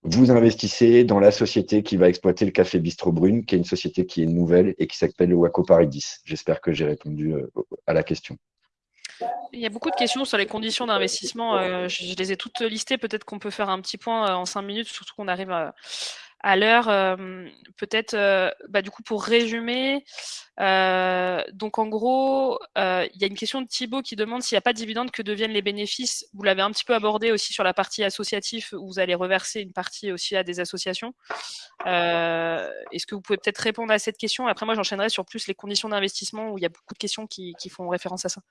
vous investissez dans la société qui va exploiter le café Bistro Brune, qui est une société qui est nouvelle et qui s'appelle le Waco Paris J'espère que j'ai répondu euh, à la question. Il y a beaucoup de questions sur les conditions d'investissement. Euh, je, les ai toutes listées. Peut-être qu'on peut faire un petit point en cinq minutes, surtout qu'on arrive à, l'heure. Euh, peut-être, bah, du coup, pour résumer, donc en gros, il y a une question de Thibaut qui demande s'il n'y a pas de dividende, que deviennent les bénéfices. Vous l'avez un petit peu abordé aussi sur la partie associative, où vous allez reverser une partie aussi à des associations. Est-ce que vous pouvez peut-être répondre à cette question? Après, moi, j'enchaînerai sur plus les conditions d'investissement, où il y a beaucoup de questions qui font référence à ça.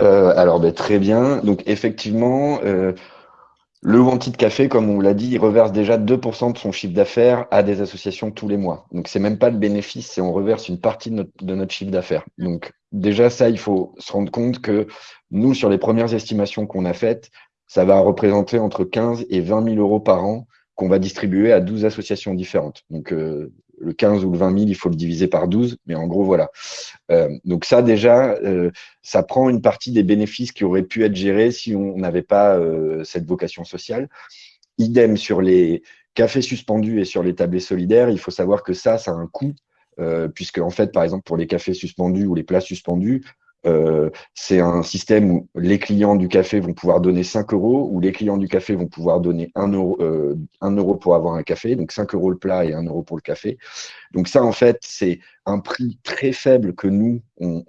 Euh, alors, ben, très bien. Donc, effectivement, euh, le Wanted Café, comme on l'a dit, il reverse déjà 2% de son chiffre d'affaires à des associations tous les mois. Donc, c'est même pas le bénéfice, c'est on reverse une partie de notre, chiffre d'affaires. Donc, déjà, ça, il faut se rendre compte que nous, sur les premières estimations qu'on a faites, ça va représenter entre 15 et 20 000 euros par an qu'on va distribuer à 12 associations différentes. Donc, euh, le 15 ou le 20 000, il faut le diviser par 12, mais en gros, voilà. Euh, donc ça, déjà, euh, ça prend une partie des bénéfices qui auraient pu être gérés si on n'avait pas euh, cette vocation sociale. Idem sur les cafés suspendus et sur les tablés solidaires, il faut savoir que ça, ça a un coût, puisque en fait, par exemple, pour les cafés suspendus ou les plats suspendus, euh, c'est un système où les clients du café vont pouvoir donner 5 euros, où les clients du café vont pouvoir donner 1 euro, euh, euro pour avoir un café, donc 5 euros le plat et 1 euro pour le café. Donc ça, en fait, c'est un prix très faible que nous, on,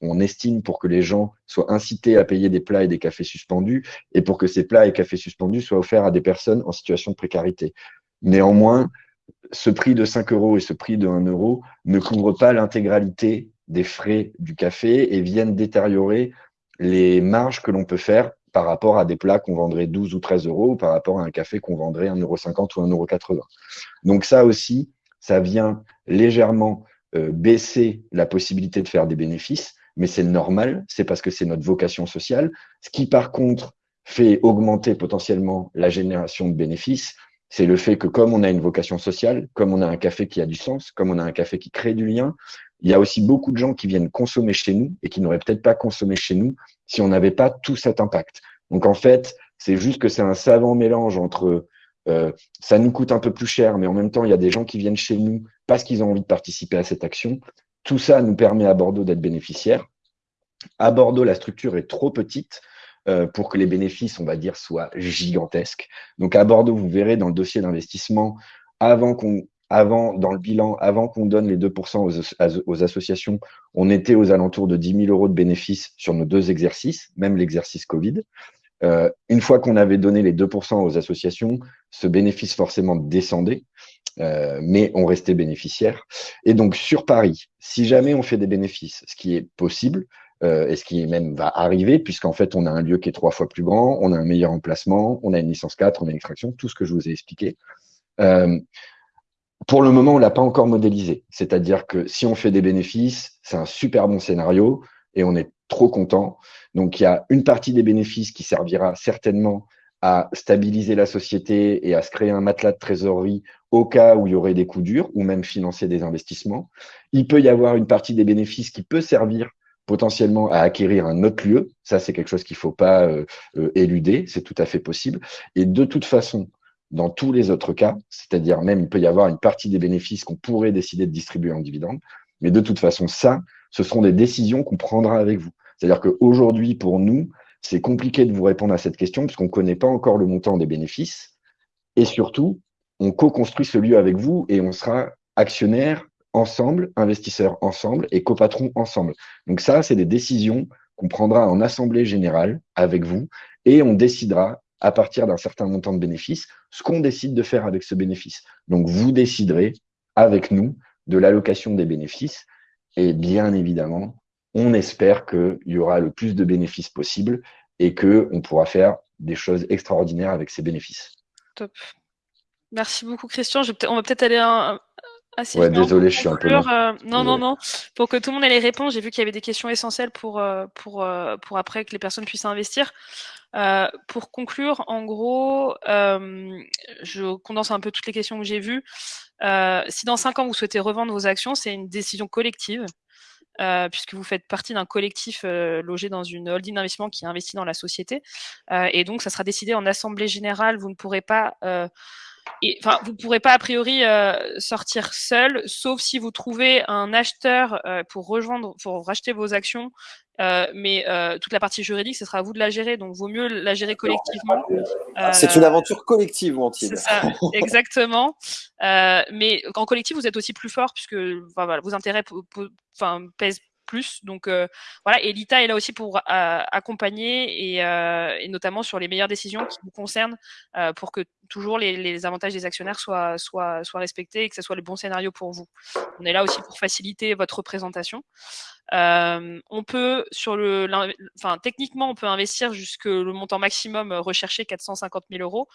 on, estime pour que les gens soient incités à payer des plats et des cafés suspendus, et pour que ces plats et cafés suspendus soient offerts à des personnes en situation de précarité. Néanmoins, ce prix de 5 euros et ce prix de 1 euro ne couvrent pas l'intégralité des frais du café et viennent détériorer les marges que l'on peut faire par rapport à des plats qu'on vendrait 12 ou 13 euros ou par rapport à un café qu'on vendrait 1,50€ ou 1,80€. Donc ça aussi, ça vient légèrement euh, baisser la possibilité de faire des bénéfices, mais c'est normal, c'est parce que c'est notre vocation sociale. Ce qui par contre fait augmenter potentiellement la génération de bénéfices, c'est le fait que comme on a une vocation sociale, comme on a un café qui a du sens, comme on a un café qui crée du lien, il y a aussi beaucoup de gens qui viennent consommer chez nous et qui n'auraient peut-être pas consommé chez nous si on n'avait pas tout cet impact. Donc en fait, c'est juste que c'est un savant mélange entre euh, ça nous coûte un peu plus cher, mais en même temps, il y a des gens qui viennent chez nous parce qu'ils ont envie de participer à cette action. Tout ça nous permet à Bordeaux d'être bénéficiaires. À Bordeaux, la structure est trop petite euh, pour que les bénéfices, on va dire, soient gigantesques. Donc à Bordeaux, vous verrez dans le dossier d'investissement, avant qu'on avant, dans le bilan, avant qu'on donne les 2% aux, associations, on était aux alentours de 10 000 euros de bénéfices sur nos deux exercices, même l'exercice Covid. Euh, une fois qu'on avait donné les 2% aux associations, ce bénéfice forcément descendait, euh, mais on restait bénéficiaire. Et donc sur Paris, si jamais on fait des bénéfices, ce qui est possible, euh, et ce qui même va arriver, puisqu'en fait on a un lieu qui est trois fois plus grand, on a un meilleur emplacement, on a une licence 4, on a une extraction, tout ce que je vous ai expliqué. Pour le moment, on l'a pas encore modélisé. C'est-à-dire que si on fait des bénéfices, c'est un super bon scénario et on est trop content. Donc, il y a une partie des bénéfices qui servira certainement à stabiliser la société et à se créer un matelas de trésorerie au cas où il y aurait des coups durs ou même financer des investissements. Il peut y avoir une partie des bénéfices qui peut servir potentiellement à acquérir un autre lieu. Ça, c'est quelque chose qu'il ne faut pas euh, euh, éluder. C'est tout à fait possible. Et de toute façon, dans tous les autres cas, c'est-à-dire même il peut y avoir une partie des bénéfices qu'on pourrait décider de distribuer en dividende, mais de toute façon, ça, ce seront des décisions qu'on prendra avec vous. C'est-à-dire qu'aujourd'hui, pour nous, c'est compliqué de vous répondre à cette question puisqu'on ne connaît pas encore le montant des bénéfices. Et surtout, on co-construit ce lieu avec vous et on sera actionnaire ensemble, investisseurs ensemble et copatrons ensemble. Donc ça, c'est des décisions qu'on prendra en assemblée générale avec vous et on décidera à partir d'un certain montant de bénéfices, ce qu'on décide de faire avec ce bénéfice. Donc, vous déciderez avec nous de l'allocation des bénéfices. Et bien évidemment, on espère qu'il y aura le plus de bénéfices possible et qu'on pourra faire des choses extraordinaires avec ces bénéfices. Top. Merci beaucoup, Christian. on va peut-être aller un, assez ouais, désolé, je suis un peu. Euh, non, non, non. Pour que tout le monde ait les réponses, j'ai vu qu'il y avait des questions essentielles pour, euh, pour, euh, pour après que les personnes puissent investir. Euh, pour conclure, en gros, euh, je condense un peu toutes les questions que j'ai vues. Euh, si dans cinq ans vous souhaitez revendre vos actions, c'est une décision collective. puisque vous faites partie d'un collectif logé dans une holding d'investissement qui investit dans la société. et donc, ça sera décidé en assemblée générale. Vous ne pourrez pas enfin, vous pourrez pas a priori sortir seul, sauf si vous trouvez un acheteur pour rejoindre, pour racheter vos actions euh, mais euh, toute la partie juridique, ce sera à vous de la gérer, donc vaut mieux la gérer collectivement. Euh, c'est une aventure collective, Wantine. C'est ça, exactement. mais en collectif, vous êtes aussi plus fort puisque enfin, voilà, vos intérêts enfin, pèsent plus. Donc voilà, et l'ITA est là aussi pour accompagner et, et, notamment sur les meilleures décisions qui vous concernent pour que toujours les, avantages des actionnaires soient, respectés et que ce soit le bon scénario pour vous. On est là aussi pour faciliter votre représentation. Euh, on peut sur le, enfin techniquement on peut investir jusque le montant maximum recherché 450 000 euros,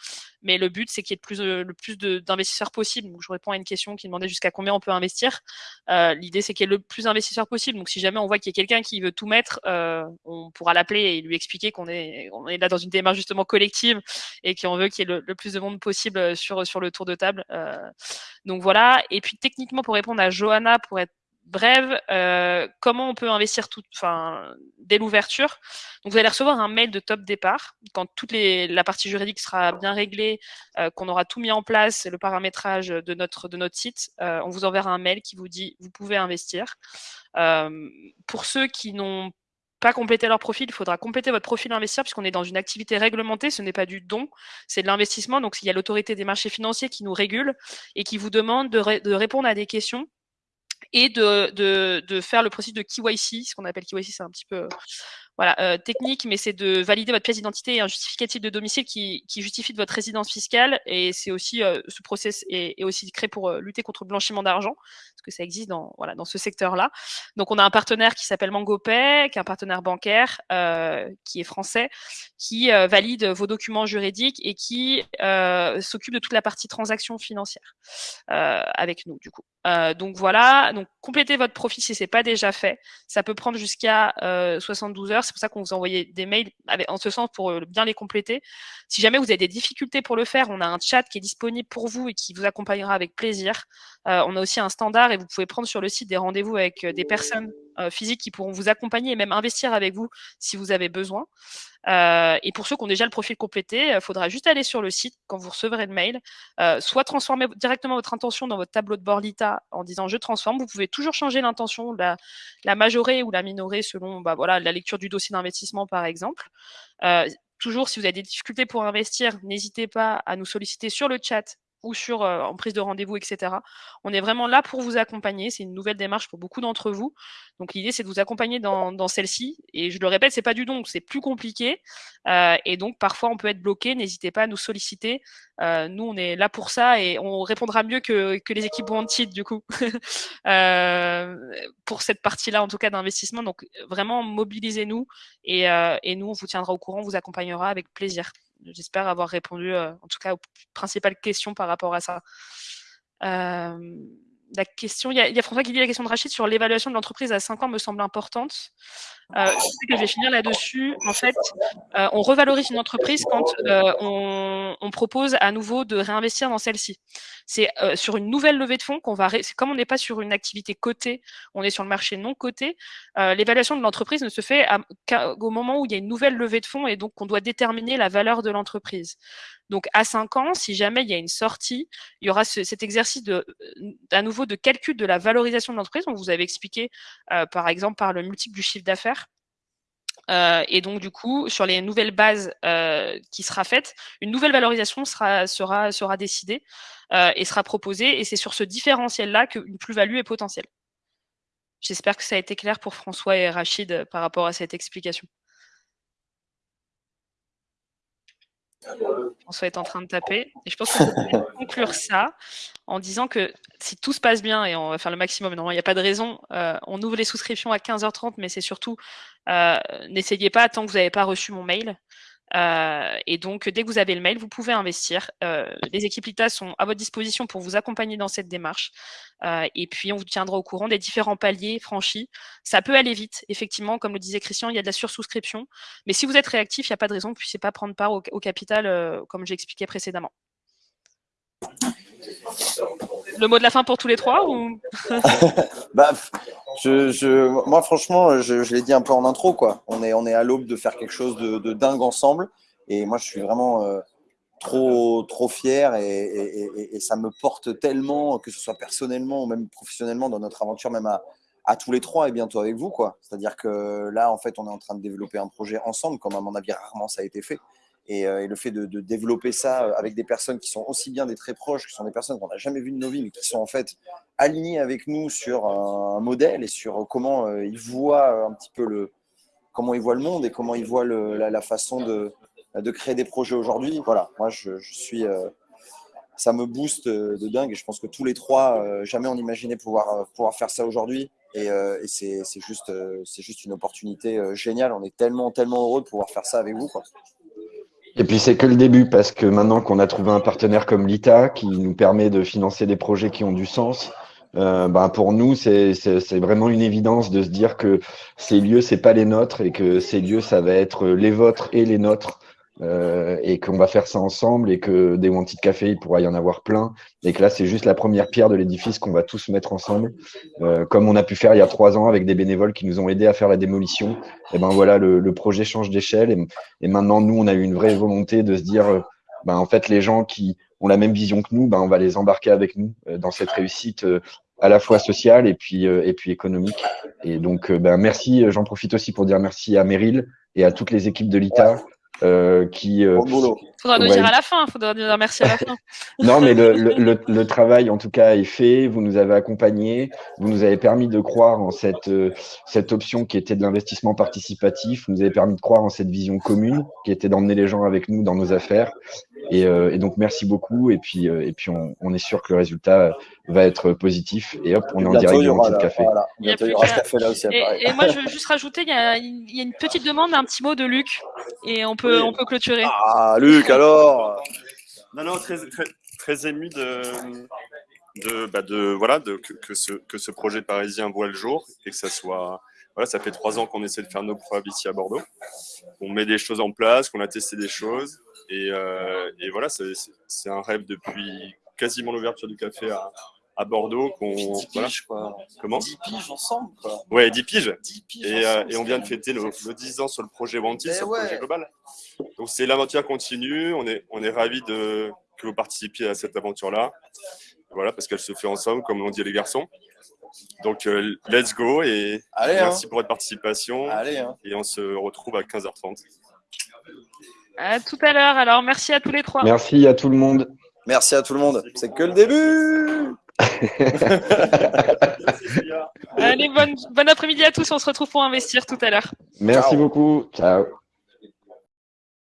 mais le but c'est qu'il y ait le plus, plus d'investisseurs possible. Donc je réponds à une question qui demandait jusqu'à combien on peut investir. Euh, L'idée c'est qu'il y ait le plus d'investisseurs possible. Donc si jamais on voit qu'il y a quelqu'un qui veut tout mettre, euh, on pourra l'appeler et lui expliquer qu'on est, on est là dans une démarche justement collective et qu'on veut qu'il y ait le, le, plus de possible sur sur le tour de table. Euh, donc voilà. Et puis techniquement pour répondre à Johanna pour être bref, euh, comment on peut investir tout, enfin, dès l'ouverture? Vous allez recevoir un mail de top départ quand toute les, la partie juridique sera bien réglée, euh, qu'on aura tout mis en place, le paramétrage de notre, de notre site. Euh, on vous enverra un mail qui vous dit vous pouvez investir. Euh, pour ceux qui n'ont pas complété leur profil, il faudra compléter votre profil investisseur puisqu'on est dans une activité réglementée, ce n'est pas du don, c'est de l'investissement. Donc, il y a l'autorité des marchés financiers qui nous régule et qui vous demande de, répondre à des questions et de, faire le processus de KYC, ce qu'on appelle KYC, c'est un petit peu voilà, euh, technique, mais c'est de valider votre pièce d'identité et un justificatif de domicile qui, qui justifie de votre résidence fiscale. Et c'est aussi euh, ce process est, est, aussi créé pour euh, lutter contre le blanchiment d'argent, parce que ça existe dans voilà dans ce secteur-là. Donc on a un partenaire qui s'appelle MangoPay, qui est un partenaire bancaire euh, qui est français, qui valide vos documents juridiques et qui s'occupe de toute la partie transaction financière avec nous du coup. donc voilà, donc complétez votre profil si c'est pas déjà fait. Ça peut prendre jusqu'à 72 heures c'est pour ça qu'on vous envoie des mails en ce sens pour euh, bien les compléter. Si jamais vous avez des difficultés pour le faire, on a un chat qui est disponible pour vous et qui vous accompagnera avec plaisir. Euh, on a aussi un standard et vous pouvez prendre sur le site des rendez-vous avec euh, des personnes physiques qui pourront vous accompagner et même investir avec vous si vous avez besoin. Euh, et pour ceux qui ont déjà le profil complété, il faudra juste aller sur le site quand vous recevrez le mail, euh, soit transformer directement votre intention dans votre tableau de bord LITA en disant je transforme. Vous pouvez toujours changer l'intention, la, la majorer ou la minorer selon bah, la lecture du dossier d'investissement par exemple. Euh, toujours, si vous avez des difficultés pour investir, n'hésitez pas à nous solliciter sur le chat ou sur en prise de rendez-vous, etc. On est vraiment là pour vous accompagner. C'est une nouvelle démarche pour beaucoup d'entre vous. Donc l'idée, c'est de vous accompagner dans, dans celle-ci. Et je le répète, c'est pas du don, c'est plus compliqué. et donc parfois, on peut être bloqué. N'hésitez pas à nous solliciter. nous, on est là pour ça et on répondra mieux que, que les équipes Wanted, du coup, pour cette partie-là, en tout cas, d'investissement. Donc vraiment, mobilisez-nous et, et nous, on vous tiendra au courant, on vous accompagnera avec plaisir. J'espère avoir répondu, euh, en tout cas, aux principales questions par rapport à ça. La question, il y, a, François qui dit la question de Rachid sur l'évaluation de l'entreprise à 5 ans me semble importante. Euh, je sais que je vais finir là-dessus. En fait, euh, on revalorise une entreprise quand euh, on, on, propose à nouveau de réinvestir dans celle-ci. C'est euh, sur une nouvelle levée de fonds qu'on va. C'est comme on n'est pas sur une activité cotée, on est sur le marché non coté. Euh, l'évaluation de l'entreprise ne se fait qu'au moment où il y a une nouvelle levée de fonds et donc on doit déterminer la valeur de l'entreprise. Donc à 5 ans, si jamais il y a une sortie, il y aura ce, cet exercice de, à nouveau de calcul de la valorisation de l'entreprise. On vous avait expliqué, euh, par exemple, par le multiple du chiffre d'affaires. Euh, et donc, du coup, sur les nouvelles bases euh, qui sera faite, une nouvelle valorisation sera, sera, sera décidée euh, et sera proposée. Et c'est sur ce différentiel-là qu'une plus-value est potentielle. J'espère que ça a été clair pour François et Rachid par rapport à cette explication. François est en train de taper. Et je pense qu'on peut conclure ça en disant que si tout se passe bien, et on va faire le maximum, non, il n'y a pas de raison, euh, on ouvre les souscriptions à 15h30, mais c'est surtout, euh, n'essayez pas tant que vous n'avez pas reçu mon mail. Euh, et donc, dès que vous avez le mail, vous pouvez investir. Euh, les équipes LITA sont à votre disposition pour vous accompagner dans cette démarche. Euh, et puis, on vous tiendra au courant des différents paliers franchis. Ça peut aller vite, effectivement, comme le disait Christian, il y a de la sursouscription. Mais si vous êtes réactif, il n'y a pas de raison que vous ne puissiez pas prendre part au, au capital, comme j'ai expliqué précédemment. Le mot de la fin pour tous les trois bah, je, je, moi, franchement, je, l'ai dit un peu en intro, quoi. On est, on est à l'aube de faire quelque chose de, de, dingue ensemble. Et moi, je suis vraiment euh, trop, trop fier et, et, ça me porte tellement, que ce soit personnellement ou même professionnellement, dans notre aventure, même à, à tous les trois et bientôt avec vous. C'est-à-dire que là, en fait, on est en train de développer un projet ensemble, comme à mon avis, rarement ça a été fait. Et, euh, et, le fait de, développer ça euh, avec des personnes qui sont aussi bien des très proches, qui sont des personnes qu'on n'a jamais vues de nos vies, mais qui sont en fait alignées avec nous sur un, modèle et sur comment euh, ils voient un petit peu le comment ils voient le monde et comment ils voient la, façon de, de créer des projets aujourd'hui. Voilà, moi je, suis euh, ça me booste de dingue et je pense que tous les trois, euh, jamais on imaginait pouvoir, pouvoir faire ça aujourd'hui. Et, et c'est juste, c'est juste une opportunité géniale. On est tellement, tellement heureux de pouvoir faire ça avec vous. Et puis c'est que le début parce que maintenant qu'on a trouvé un partenaire comme l'ITA qui nous permet de financer des projets qui ont du sens, euh, ben pour nous c'est vraiment une évidence de se dire que ces lieux c'est pas les nôtres et que ces lieux ça va être les vôtres et les nôtres euh, et qu'on va faire ça ensemble et que des Wanted Café, il pourra y en avoir plein et que là, c'est juste la première pierre de l'édifice qu'on va tous mettre ensemble, euh, comme on a pu faire il y a trois ans avec des bénévoles qui nous ont aidés à faire la démolition. Et ben voilà, le, le projet change d'échelle et, maintenant, nous, on a eu une vraie volonté de se dire, euh, ben en fait, les gens qui ont la même vision que nous, ben on va les embarquer avec nous euh, dans cette réussite euh, à la fois sociale et puis et puis économique. Et donc, ben merci. J'en profite aussi pour dire merci à Meryl et à toutes les équipes de l'ITA euh, qui. Euh, faudra nous ouais. dire à la fin, faudra nous dire merci à la fin. non, mais le, le, le, travail, en tout cas, est fait. Vous nous avez accompagnés, vous nous avez permis de croire en cette, euh, cette option qui était de l'investissement participatif. Vous nous avez permis de croire en cette vision commune qui était d'emmener les gens avec nous dans nos affaires. Et, euh, et donc, merci beaucoup. Et puis, euh, et puis on, on, est sûr que le résultat va être positif. Et hop, on est en direct du petit café. Voilà. Bientôt, il y aura ce café là aussi. Et, et, moi, je veux juste rajouter, il y, a, il y a une petite demande, un petit mot de Luc. Et on peut, oui. on peut clôturer. Ah, Luc, alors Non, non, très, très, très ému de, de, bah de voilà, de, que, que, ce, que ce projet parisien voit le jour et que ça soit. Voilà, ça fait trois ans qu'on essaie de faire nos preuves ici à Bordeaux. On met des choses en place, qu'on a testé des choses. Et, euh, et voilà, c'est un rêve depuis quasiment l'ouverture du café à, à Bordeaux. qu'on voilà. quoi. Comment 10 piges ensemble, quoi. Ouais, 10 piges. 10 piges et, euh, et, on vient de fêter nos, nos 10 ans sur le projet Wanty, sur le ouais. projet global. Donc c'est l'aventure continue. On est, on est ravis de, que vous participiez à cette aventure-là. Voilà, parce qu'elle se fait ensemble, comme l'ont dit les garçons. Donc, euh, let's go et Allez, merci hein. pour votre participation. Allez, hein. Et on se retrouve à 15h30. À tout à l'heure. Alors, merci à tous les trois. Merci à tout le monde. Merci à tout le monde. C'est que le début. Allez, bonne, bon après-midi à tous. On se retrouve pour investir tout à l'heure. Merci Ciao. beaucoup. Ciao.